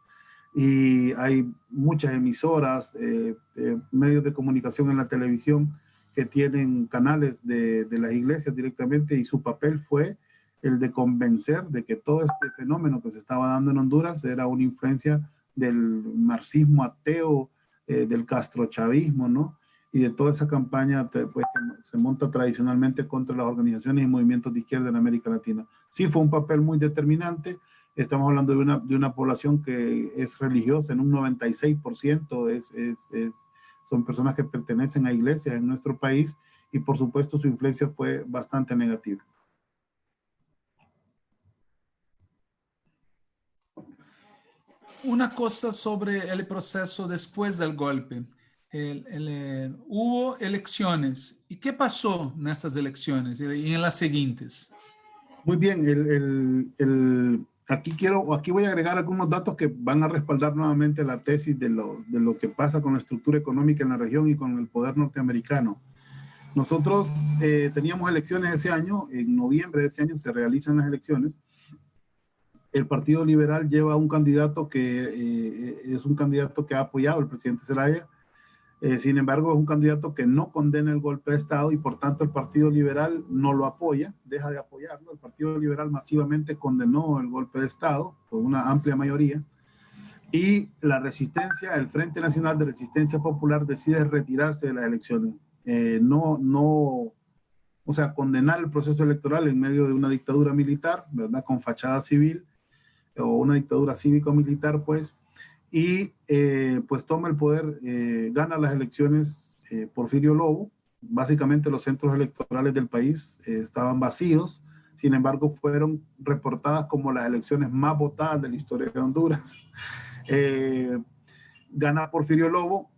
y hay muchas emisoras, eh, eh, medios de comunicación en la televisión que tienen canales de, de, las iglesias directamente y su papel fue el de convencer de que todo este fenómeno que se estaba dando en Honduras era una influencia del marxismo ateo, del castrochavismo, ¿no? Y de toda esa campaña pues, que se monta tradicionalmente contra las organizaciones y movimientos de izquierda en América Latina. Sí fue un papel muy determinante, estamos hablando de una, de una población que es religiosa en un 96%, es, es, es, son personas que pertenecen a iglesias en nuestro país y por supuesto su influencia fue bastante negativa. Una cosa sobre el proceso después del golpe. El, el, eh, hubo elecciones. ¿Y qué pasó en estas elecciones y en las siguientes? Muy bien, el, aquí quiero, aquí voy a agregar algunos datos que van a respaldar nuevamente la tesis de lo, de lo que pasa con la estructura económica en la región y con el poder norteamericano. Nosotros eh, teníamos elecciones ese año, en noviembre de ese año se realizan las elecciones. El Partido Liberal lleva un candidato que eh, es un candidato que ha apoyado al presidente Zelaya, eh, sin embargo, es un candidato que no condena el golpe de Estado y por tanto el Partido Liberal no lo apoya, deja de apoyarlo. El Partido Liberal masivamente condenó el golpe de Estado por una amplia mayoría y la resistencia, el Frente Nacional de Resistencia Popular decide retirarse de las elecciones. Eh, no, no, o sea, condenar el proceso electoral en medio de una dictadura militar, ¿verdad? Con fachada civil o una dictadura cívico-militar, pues, y eh, pues toma el poder, eh, gana las elecciones eh, Porfirio Lobo. Básicamente los centros electorales del país estaban vacíos, sin embargo fueron reportadas como las elecciones más votadas de la historia de Honduras. <laughs> gana Porfirio Lobo,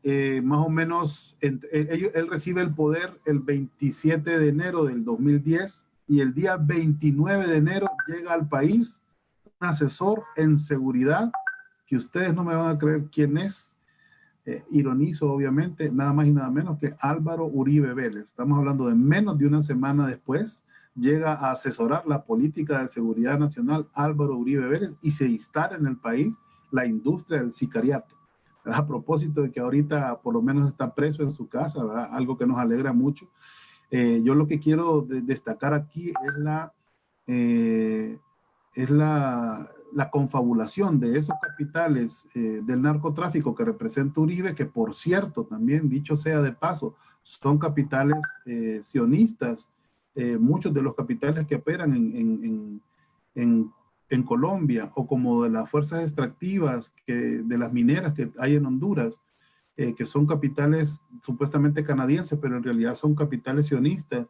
más o menos, él, él recibe el poder el 27 de enero del 2010 y el día 29 de enero llega al país un asesor en seguridad que ustedes no me van a creer quién es, eh, ironizo obviamente, nada más y nada menos que Álvaro Uribe Vélez. Estamos hablando de menos de una semana después, llega a asesorar la política de seguridad nacional Álvaro Uribe Vélez y se instala en el país la industria del sicariato. A propósito de que ahorita por lo menos está preso en su casa, algo que nos alegra mucho. Eh, yo lo que quiero destacar aquí es la eh, es la, la, confabulación de esos capitales eh, del narcotráfico que representa Uribe, que por cierto, también dicho sea de paso, son capitales eh, sionistas, muchos de los capitales que operan en, en, en, en, Colombia o como de las fuerzas extractivas que, de las mineras que hay en Honduras, que son capitales supuestamente canadienses, pero en realidad son capitales sionistas,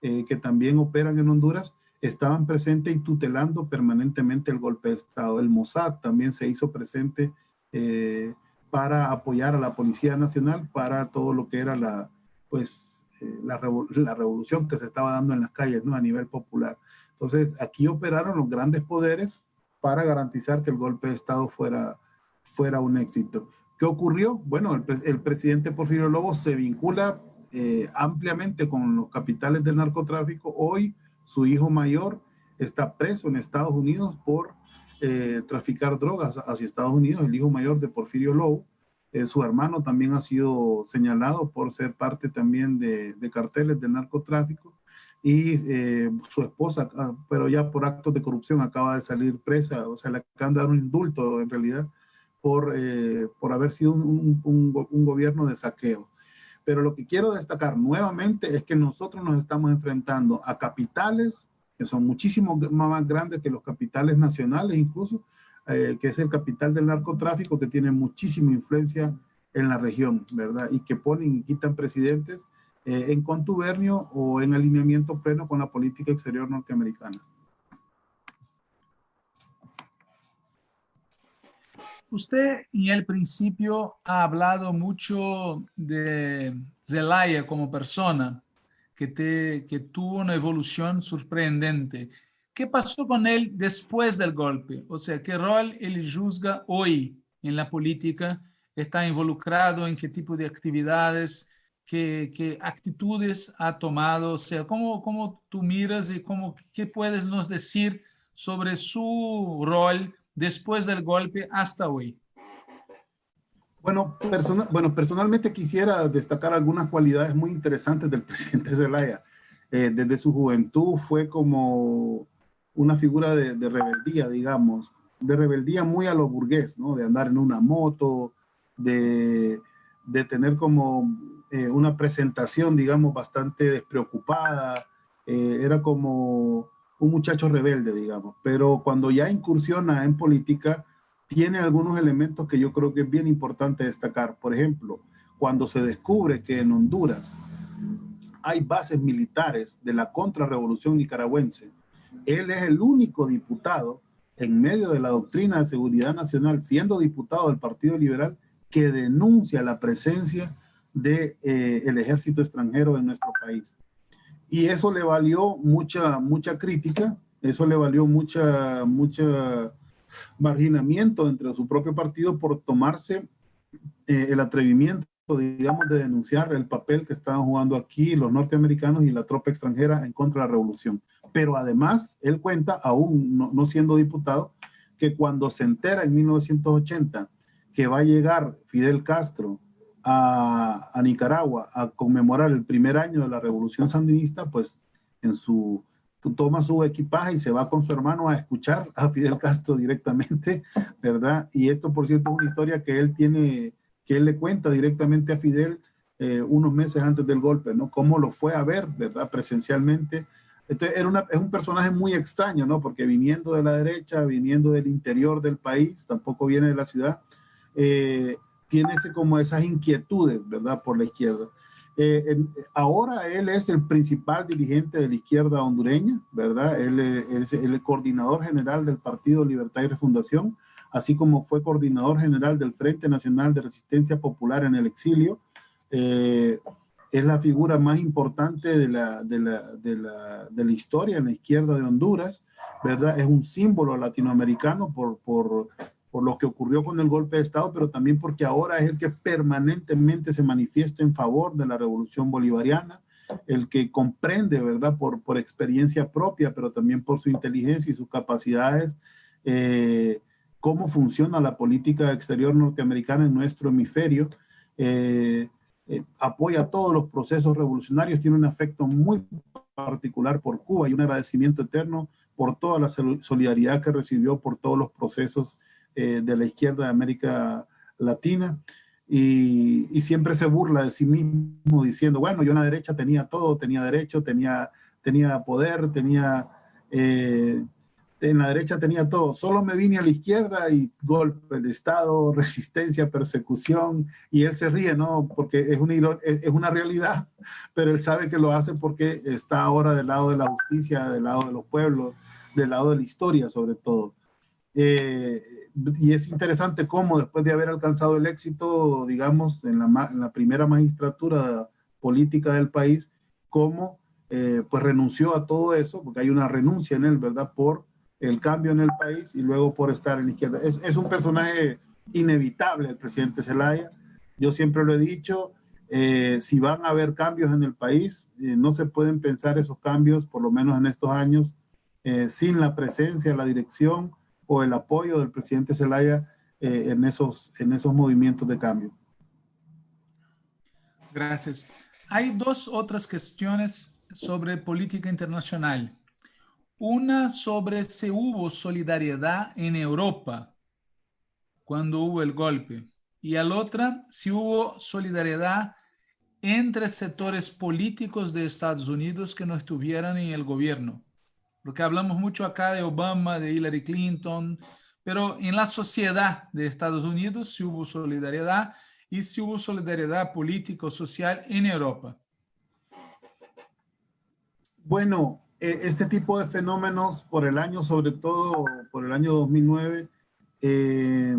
que también operan en Honduras, estaban presentes y tutelando permanentemente el golpe de Estado. El Mossad también se hizo presente eh, para apoyar a la Policía Nacional para todo lo que era la, pues, eh, la, revolución que se estaba dando en las calles ¿no? a nivel popular. Entonces, aquí operaron los grandes poderes para garantizar que el golpe de Estado fuera, fuera un éxito. ¿Qué ocurrió? Bueno, el, presidente Porfirio Lobo se vincula eh, ampliamente con los capitales del narcotráfico. Hoy su hijo mayor está preso en Estados Unidos por eh, traficar drogas hacia Estados Unidos, el hijo mayor de Porfirio Lowe. Eh, su hermano también ha sido señalado por ser parte también de, carteles de narcotráfico y eh, su esposa, ah, pero ya por actos de corrupción acaba de salir presa, o sea, le acaban de dar un indulto en realidad por, por haber sido un, un gobierno de saqueo. Pero lo que quiero destacar nuevamente es que nosotros nos estamos enfrentando a capitales que son muchísimo más grandes que los capitales nacionales incluso, eh, que es el capital del narcotráfico que tiene muchísima influencia en la región, ¿verdad? Y que ponen y quitan presidentes eh, en contubernio o en alineamiento pleno con la política exterior norteamericana. Usted en el principio ha hablado mucho de Zelaya como persona, que, te, que tuvo una evolución sorprendente. ¿Qué pasó con él después del golpe? O sea, ¿qué rol él juzga hoy en la política? ¿Está involucrado en qué tipo de actividades? ¿Qué, qué actitudes ha tomado? O sea, ¿cómo, cómo tú miras y cómo, qué puedes nos decir sobre su rol después del golpe hasta hoy? Bueno, bueno, personalmente quisiera destacar algunas cualidades muy interesantes del <laughs> presidente Zelaya. Eh, desde su juventud fue como una figura de, rebeldía, digamos, de rebeldía muy a lo burgués, ¿no? De andar en una moto, de, tener como eh, una presentación, digamos, bastante despreocupada. Eh, era como un muchacho rebelde, digamos, pero cuando ya incursiona en política, tiene algunos elementos que yo creo que es bien importante destacar. Por ejemplo, cuando se descubre que en Honduras hay bases militares de la contrarrevolución nicaragüense, él es el único diputado en medio de la doctrina de seguridad nacional, siendo diputado del Partido Liberal, que denuncia la presencia del de, eh, ejército extranjero en nuestro país. Y eso le valió mucha, mucha crítica, eso le valió mucha, mucha marginamiento entre su propio partido por tomarse eh, el atrevimiento, digamos, de denunciar el papel que estaban jugando aquí los norteamericanos y la tropa extranjera en contra de la revolución. Pero además, él cuenta, aún no, no siendo diputado, que cuando se entera en 1980 que va a llegar Fidel Castro a, Nicaragua a conmemorar el primer año de la revolución sandinista, pues en su toma su equipaje y se va con su hermano a escuchar a Fidel Castro directamente, ¿verdad? Y esto, por cierto, es una historia que él tiene, que él le cuenta directamente a Fidel eh, unos meses antes del golpe, ¿no? Cómo lo fue a ver, ¿verdad? Presencialmente. Entonces, era una, es un personaje muy extraño, ¿no? Porque viniendo de la derecha, viniendo del interior del país, tampoco viene de la ciudad, eh, tiene ese, como esas inquietudes, ¿verdad? Por la izquierda. Eh, ahora él es el principal dirigente de la izquierda hondureña, ¿verdad? Él, es el coordinador general del Partido Libertad y Refundación, así como fue coordinador general del Frente Nacional de Resistencia Popular en el exilio. Eh, es la figura más importante de la, de, la, de, la, de la, historia en la izquierda de Honduras, ¿verdad? Es un símbolo latinoamericano por, por por lo que ocurrió con el golpe de Estado, pero también porque ahora es el que permanentemente se manifiesta en favor de la revolución bolivariana, el que comprende, ¿verdad?, por, por experiencia propia, pero también por su inteligencia y sus capacidades, eh, cómo funciona la política exterior norteamericana en nuestro hemisferio, eh, eh, apoya todos los procesos revolucionarios, tiene un afecto muy particular por Cuba y un agradecimiento eterno por toda la solidaridad que recibió por todos los procesos eh, de la izquierda de América Latina. Y, siempre se burla de sí mismo diciendo, bueno, yo en la derecha tenía todo, tenía derecho, tenía, tenía poder, tenía eh, en la derecha tenía todo, solo me vine a la izquierda y golpe de Estado, <laughs> resistencia, persecución, y él se ríe, ¿no? Porque es una, es una realidad, pero él sabe que lo hace porque está ahora del lado de la justicia, del lado de los pueblos, del lado de la historia sobre todo. Eh, y es interesante cómo después de haber alcanzado el éxito, digamos, en la, primera magistratura política del país, cómo eh, pues renunció a todo eso, porque hay una renuncia en él, ¿verdad? Por el cambio en el país y luego por estar en la izquierda. Es, es un personaje inevitable el presidente Zelaya. Yo siempre lo he dicho, eh, si van a haber cambios en el país, eh, no se pueden pensar esos cambios, por lo menos en estos años, sin la presencia, la dirección o el apoyo del presidente Zelaya en, esos, en esos movimientos de cambio. Gracias. Hay dos otras cuestiones sobre política internacional. Una sobre si hubo solidaridad en Europa cuando hubo el golpe. Y la otra, si hubo solidaridad entre sectores políticos de Estados Unidos que no estuvieran en el gobierno. Porque hablamos mucho acá de Obama, de Hillary Clinton, pero en la sociedad de Estados Unidos si hubo solidaridad y si hubo solidaridad político-social en Europa. Bueno, e, este tipo de fenómenos por el año, sobre todo por el año 2009, eh,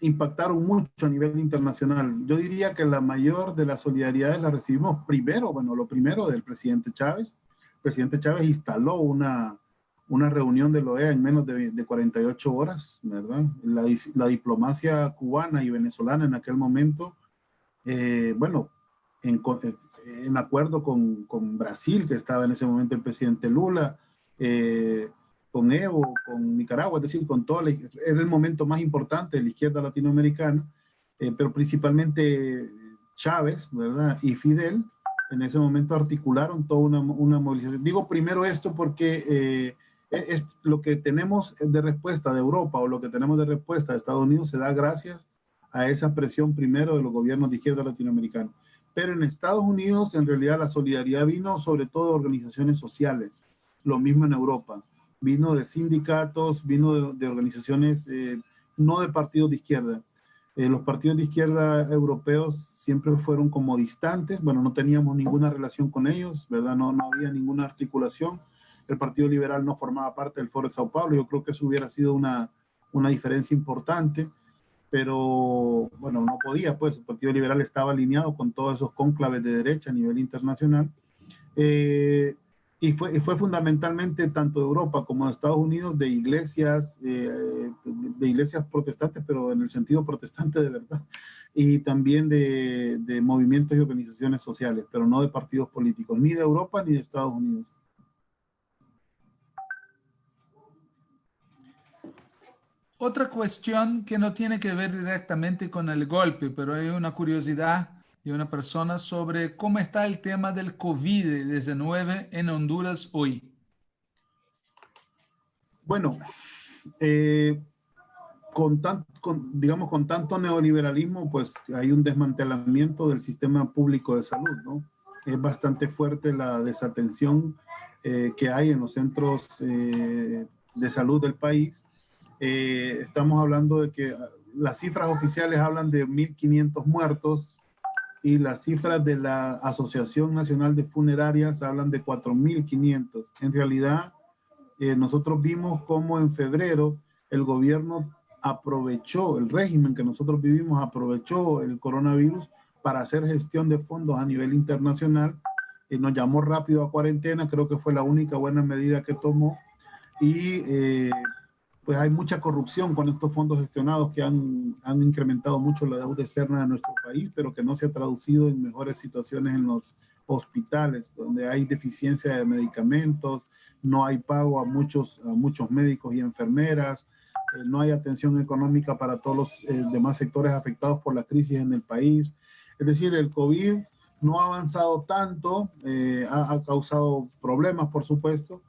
impactaron mucho a nivel internacional. Yo diría que la mayor de las solidaridades la recibimos primero, bueno, lo primero del presidente Chávez. Presidente Chávez instaló una, una reunión de la OEA en menos de, de 48 horas, ¿verdad? La, diplomacia cubana y venezolana en aquel momento, eh, bueno, en, en acuerdo con, con, Brasil, que estaba en ese momento el presidente Lula, eh, con Evo, con Nicaragua, es decir, con toda la, era el momento más importante de la izquierda latinoamericana, eh, pero principalmente Chávez, ¿verdad? Y Fidel, en ese momento articularon toda una, movilización. Digo primero esto porque eh, es lo que tenemos de respuesta de Europa o lo que tenemos de respuesta de Estados Unidos se da gracias a esa presión primero de los gobiernos de izquierda latinoamericanos. Pero en Estados Unidos, en realidad, la solidaridad vino sobre todo de organizaciones sociales. Lo mismo en Europa. Vino de sindicatos, vino de, organizaciones, eh, no de partidos de izquierda. Eh, los partidos de izquierda europeos siempre fueron como distantes. Bueno, no teníamos ninguna relación con ellos, ¿verdad? No, no había ninguna articulación. El Partido Liberal no formaba parte del Foro de Sao Paulo. Yo creo que eso hubiera sido una, una diferencia importante pero bueno, no podía, pues el Partido Liberal estaba alineado con todos esos cónclaves de derecha a nivel internacional. Eh, y fue, fue fundamentalmente tanto de Europa como de Estados Unidos de iglesias, eh, de iglesias protestantes, pero en el sentido protestante de verdad, y también de, de movimientos y organizaciones sociales, pero no de partidos políticos, ni de Europa ni de Estados Unidos. Otra cuestión que no tiene que ver directamente con el golpe, pero hay una curiosidad de una persona sobre cómo está el tema del COVID-19 en Honduras hoy. Bueno, eh, con, digamos, con tanto neoliberalismo, pues hay un desmantelamiento del sistema público de salud, ¿no? Es bastante fuerte la desatención eh, que hay en los centros eh, de salud del país estamos hablando de que las cifras oficiales hablan de 1.500 muertos y las cifras de la Asociación Nacional de Funerarias hablan de 4.500. En realidad, eh, nosotros vimos cómo en febrero el gobierno aprovechó, el régimen que nosotros vivimos aprovechó el coronavirus para hacer gestión de fondos a nivel internacional. y nos llamó rápido a cuarentena, creo que fue la única buena medida que tomó. Y eh, pues hay mucha corrupción con estos fondos gestionados que han, han, incrementado mucho la deuda externa de nuestro país, pero que no se ha traducido en mejores situaciones en los hospitales, donde hay deficiencia de medicamentos, no hay pago a muchos, a muchos médicos y enfermeras, eh, no hay atención económica para todos los eh, demás sectores afectados por la crisis en el país. Es decir, el COVID no ha avanzado tanto, eh, ha, ha causado problemas, por supuesto,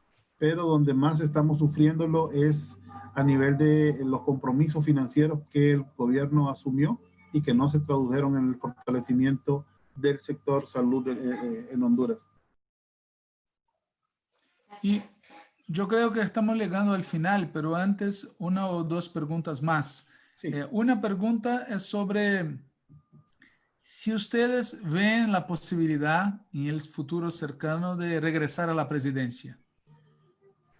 pero donde más estamos sufriéndolo es a nivel de los compromisos financieros que el gobierno asumió y que no se tradujeron en el fortalecimiento del sector salud eh, eh, en Honduras. Y yo creo que estamos llegando al final, pero antes una o dos preguntas más. Eh, una pregunta es sobre si ustedes ven la posibilidad en el futuro cercano de regresar a la presidencia.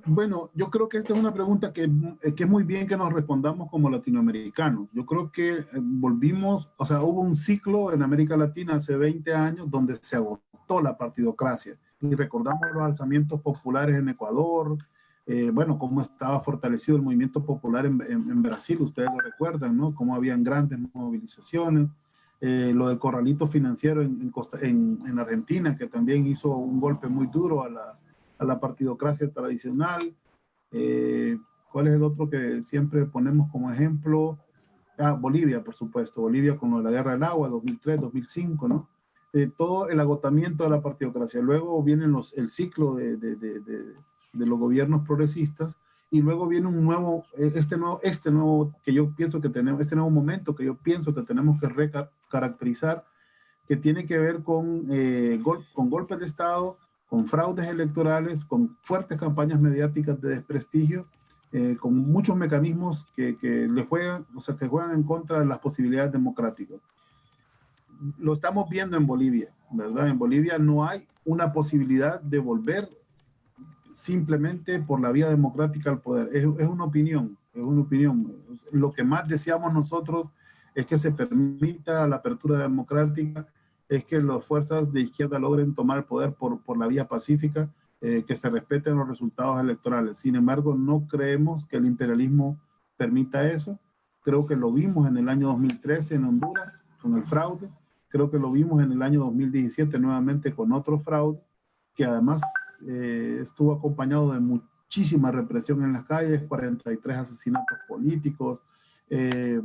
Bueno, yo creo que esta es una pregunta que, que, es muy bien que nos respondamos como latinoamericanos. Yo creo que eh, volvimos, o sea, hubo un ciclo en América Latina hace 20 años donde se agotó la partidocracia. Y recordamos los alzamientos populares en Ecuador, eh, bueno, cómo estaba fortalecido el movimiento popular en, Brasil, ustedes lo recuerdan, ¿no? Cómo habían grandes movilizaciones. Eh, lo del corralito financiero en, en, en Argentina, que también hizo un golpe muy duro a la, a la partidocracia tradicional. Eh, ¿Cuál es el otro que siempre ponemos como ejemplo? Ah, Bolivia, por supuesto. Bolivia con la guerra del agua, 2003, 2005, ¿no? Eh, todo el agotamiento de la partidocracia. Luego viene los, el ciclo de, de, de, de, los gobiernos progresistas y luego viene un nuevo, eh, este nuevo, este nuevo que yo pienso que tenemos, este nuevo momento que yo pienso que tenemos que recaracterizar, que tiene que ver con, con golpes de Estado, con fraudes electorales, con fuertes campañas mediáticas de desprestigio, eh, con muchos mecanismos que, que, le juegan, o sea, que juegan en contra de las posibilidades democráticas. Lo estamos viendo en Bolivia, ¿verdad? En Bolivia no hay una posibilidad de volver simplemente por la vía democrática al poder. Es, es una opinión, es una opinión. Lo que más deseamos nosotros es que se permita la apertura democrática es que las fuerzas de izquierda logren tomar el poder por, por la vía pacífica, eh, que se respeten los resultados electorales. Sin embargo, no creemos que el imperialismo permita eso. Creo que lo vimos en el año 2013 en Honduras con el fraude. Creo que lo vimos en el año 2017 nuevamente con otro fraude, que además eh, estuvo acompañado de muchísima represión en las calles, 43 asesinatos políticos, eh,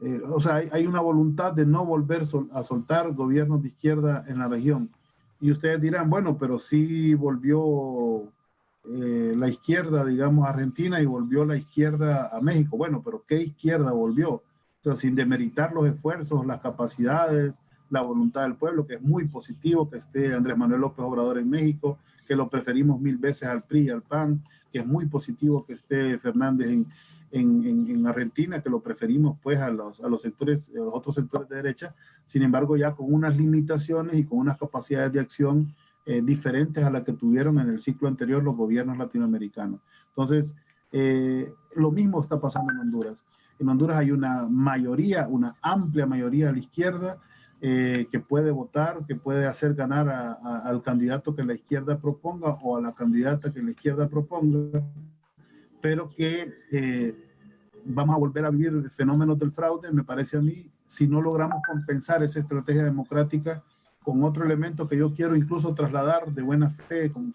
eh, o sea, hay, una voluntad de no volver a soltar gobiernos de izquierda en la región. Y ustedes dirán, bueno, pero sí volvió eh, la izquierda, digamos, a Argentina y volvió la izquierda a México. Bueno, pero ¿qué izquierda volvió? O sin demeritar los esfuerzos, las capacidades, la voluntad del pueblo, que es muy positivo que esté Andrés Manuel López Obrador en México, que lo preferimos mil veces al PRI y al PAN, que es muy positivo que esté Fernández en, en, Argentina, que lo preferimos pues a los, a los sectores, a los otros sectores de derecha, sin embargo ya con unas limitaciones y con unas capacidades de acción eh, diferentes a las que tuvieron en el ciclo anterior los gobiernos latinoamericanos. Entonces, eh, lo mismo está pasando en Honduras. En Honduras hay una mayoría, una amplia mayoría a la izquierda eh, que puede votar, que puede hacer ganar al candidato que la izquierda proponga o a la candidata que la izquierda proponga, pero que vamos a volver a vivir fenómenos del fraude, me parece a mí, si no logramos compensar esa estrategia democrática con otro elemento que yo quiero incluso trasladar de buena fe, con,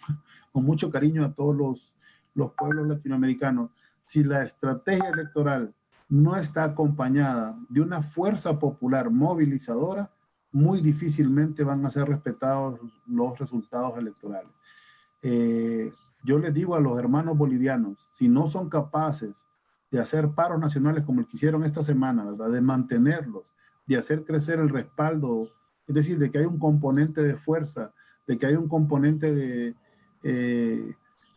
con mucho cariño a todos los, los pueblos latinoamericanos. Si la estrategia electoral no está acompañada de una fuerza popular movilizadora, muy difícilmente van a ser respetados los resultados electorales. Eh, yo les digo a los hermanos bolivianos, si no son capaces de hacer paros nacionales como el que hicieron esta semana. De mantenerlos, de hacer crecer el respaldo, es decir, de que hay un componente de fuerza, de que hay un componente de, eh,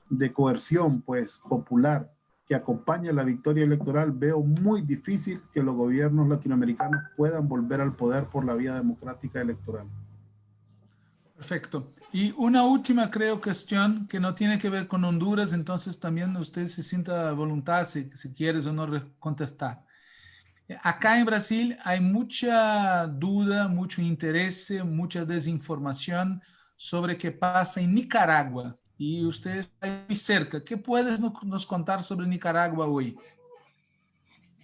de coerción, pues, popular, que acompañe la victoria electoral, veo muy difícil que los gobiernos latinoamericanos puedan volver al poder por la vía democrática electoral. Perfecto. Y una última, creo, cuestión que no tiene que ver con Honduras, entonces también usted se sienta voluntad si, si quieres o no contestar. Acá en Brasil hay mucha duda, mucho interés, mucha desinformación sobre qué pasa en Nicaragua. Y usted está muy cerca. ¿Qué puedes nos contar sobre Nicaragua hoy?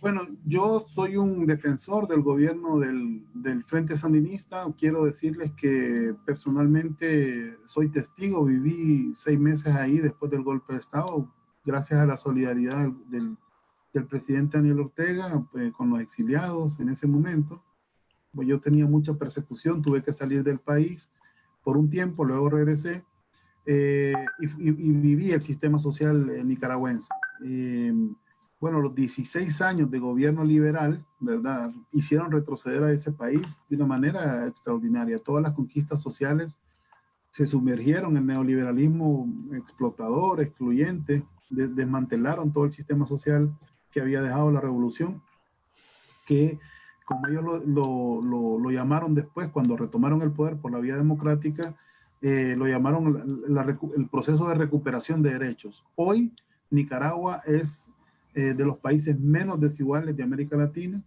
Bueno, yo soy un defensor del gobierno del, del, Frente Sandinista. Quiero decirles que personalmente soy testigo, viví seis meses ahí después del golpe de Estado, gracias a la solidaridad del, del presidente Daniel Ortega eh, con los exiliados en ese momento. Pues yo tenía mucha persecución, tuve que salir del país por un tiempo, luego regresé, eh, y, viví el sistema social nicaragüense. Bueno, los 16 años de gobierno liberal, ¿verdad? Hicieron retroceder a ese país de una manera extraordinaria. Todas las conquistas sociales se sumergieron en neoliberalismo explotador, excluyente, desmantelaron todo el sistema social que había dejado la revolución, que como ellos lo, llamaron después, cuando retomaron el poder por la vía democrática, eh, lo llamaron el proceso de recuperación de derechos. Hoy Nicaragua es eh, de los países menos desiguales de América Latina.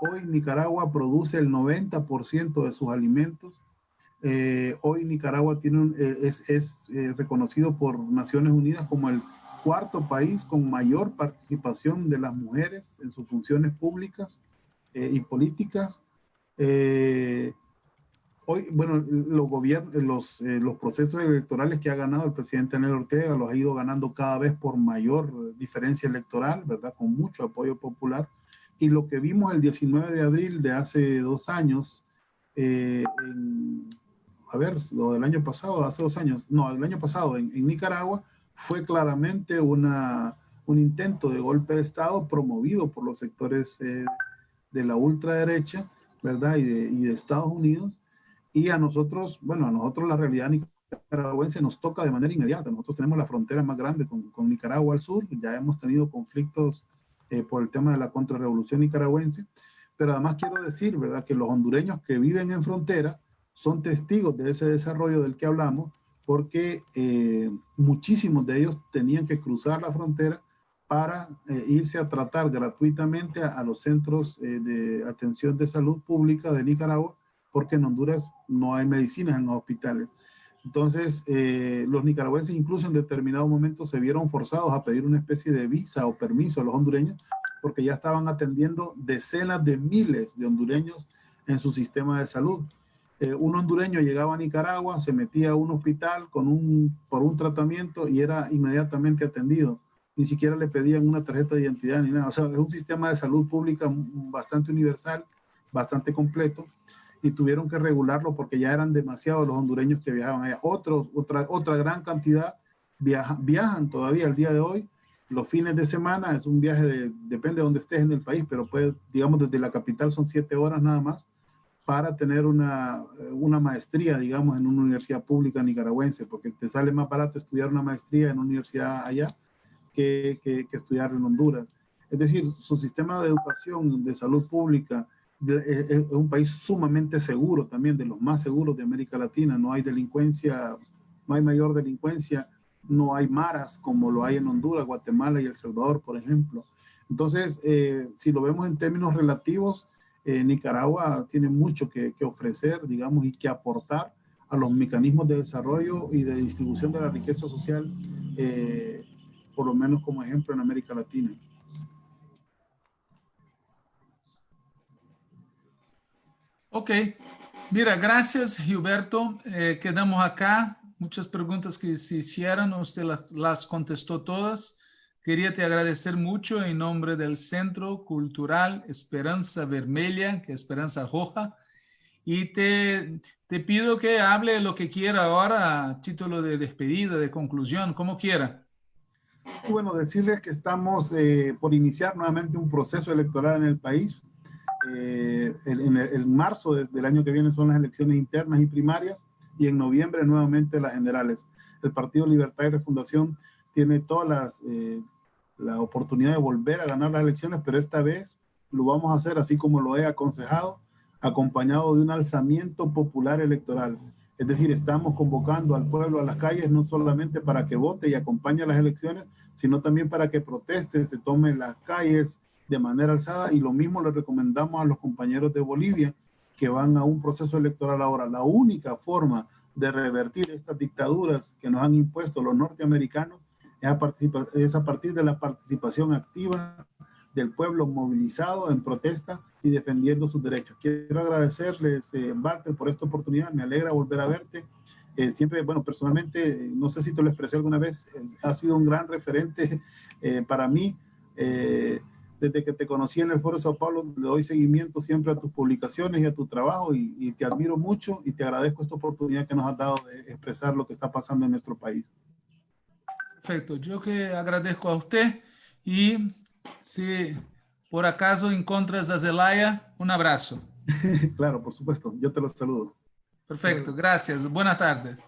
Hoy Nicaragua produce el 90% de sus alimentos. Eh, hoy Nicaragua tiene es, es reconocido por Naciones Unidas como el cuarto país con mayor participación de las mujeres en sus funciones públicas eh, y políticas. Eh, hoy, bueno, los, gobiernos, los, eh, los procesos electorales que ha ganado el presidente Daniel Ortega los ha ido ganando cada vez por mayor diferencia electoral, ¿verdad? Con mucho apoyo popular. Y lo que vimos el 19 de abril de hace dos años, a ver, lo del año pasado, hace dos años, no, el año pasado en, en Nicaragua, fue claramente una, un intento de golpe de Estado promovido por los sectores eh, de la ultraderecha, ¿verdad? Y de, y de, Estados Unidos. Y a nosotros, bueno, a nosotros la realidad nicaragüense nos toca de manera inmediata. Nosotros tenemos la frontera más grande con, con Nicaragua al sur. Ya hemos tenido conflictos eh, por el tema de la contrarrevolución nicaragüense. Pero además quiero decir, ¿verdad? Que los hondureños que viven en frontera son testigos de ese desarrollo del que hablamos porque eh, muchísimos de ellos tenían que cruzar la frontera para eh, irse a tratar gratuitamente a, los centros eh, de atención de salud pública de Nicaragua, porque en Honduras no hay medicinas en los hospitales. Entonces, los nicaragüenses incluso en determinado momento se vieron forzados a pedir una especie de visa o permiso a los hondureños, porque ya estaban atendiendo decenas de miles de hondureños en su sistema de salud. Eh, un hondureño llegaba a Nicaragua, se metía a un hospital con un, por un tratamiento y era inmediatamente atendido. Ni siquiera le pedían una tarjeta de identidad ni nada. O sea, es un sistema de salud pública bastante universal, bastante completo y tuvieron que regularlo porque ya eran demasiados los hondureños que viajaban allá. Otros, otra, otra gran cantidad viajan todavía al día de hoy. Los fines de semana es un viaje, de, depende de dónde estés en el país, pero puede, digamos, desde la capital son siete horas nada más para tener una, una, maestría, digamos, en una universidad pública nicaragüense, porque te sale más barato estudiar una maestría en una universidad allá que, que, estudiar en Honduras. Es decir, su sistema de educación, de salud pública, es, un país sumamente seguro, también de los más seguros de América Latina. No hay delincuencia, no hay mayor delincuencia, no hay maras como lo hay en Honduras, Guatemala y El Salvador, por ejemplo. Entonces, eh, si lo vemos en términos relativos, eh, Nicaragua tiene mucho que, ofrecer, digamos, y que aportar a los mecanismos de desarrollo y de distribución de la riqueza social, eh, por lo menos como ejemplo en América Latina. Ok, mira, gracias Gilberto. Eh, quedamos acá. Muchas preguntas que se hicieron, usted las contestó todas. Quería te agradecer mucho en nombre del Centro Cultural Esperanza Vermelha, que es Esperanza Roja, y te, te pido que hable lo que quiera ahora título de despedida, de conclusión, como quiera. Bueno, decirles que estamos eh, por iniciar nuevamente un proceso electoral en el país. Eh, en, el, marzo del año que viene son las elecciones internas y primarias y en noviembre nuevamente las generales. El Partido Libertad y Refundación tiene todas las eh, la oportunidad de volver a ganar las elecciones, pero esta vez lo vamos a hacer así como lo he aconsejado, acompañado de un alzamiento popular electoral. Es decir, estamos convocando al pueblo a las calles no solamente para que vote y acompañe las elecciones, sino también para que proteste, se tome las calles de manera alzada y lo mismo le recomendamos a los compañeros de Bolivia que van a un proceso electoral ahora. La única forma de revertir estas dictaduras que nos han impuesto los norteamericanos es a, partir de la participación activa del pueblo movilizado en protesta y defendiendo sus derechos. Quiero agradecerles, eh, Walter, por esta oportunidad. Me alegra volver a verte. Eh, siempre, bueno, personalmente, no sé si te lo expresé alguna vez, ha sido un gran referente eh, para mí. Desde que te conocí en el Foro Sao Paulo, le doy seguimiento siempre a tus publicaciones y a tu trabajo y, y te admiro mucho y te agradezco esta oportunidad que nos has dado de expresar lo que está pasando en nuestro país. Perfecto, yo que agradezco a usted y si por acaso encontras a Zelaya, un abrazo. <laughs> claro, por supuesto, yo te los saludo. Perfecto, gracias. Buenas tardes.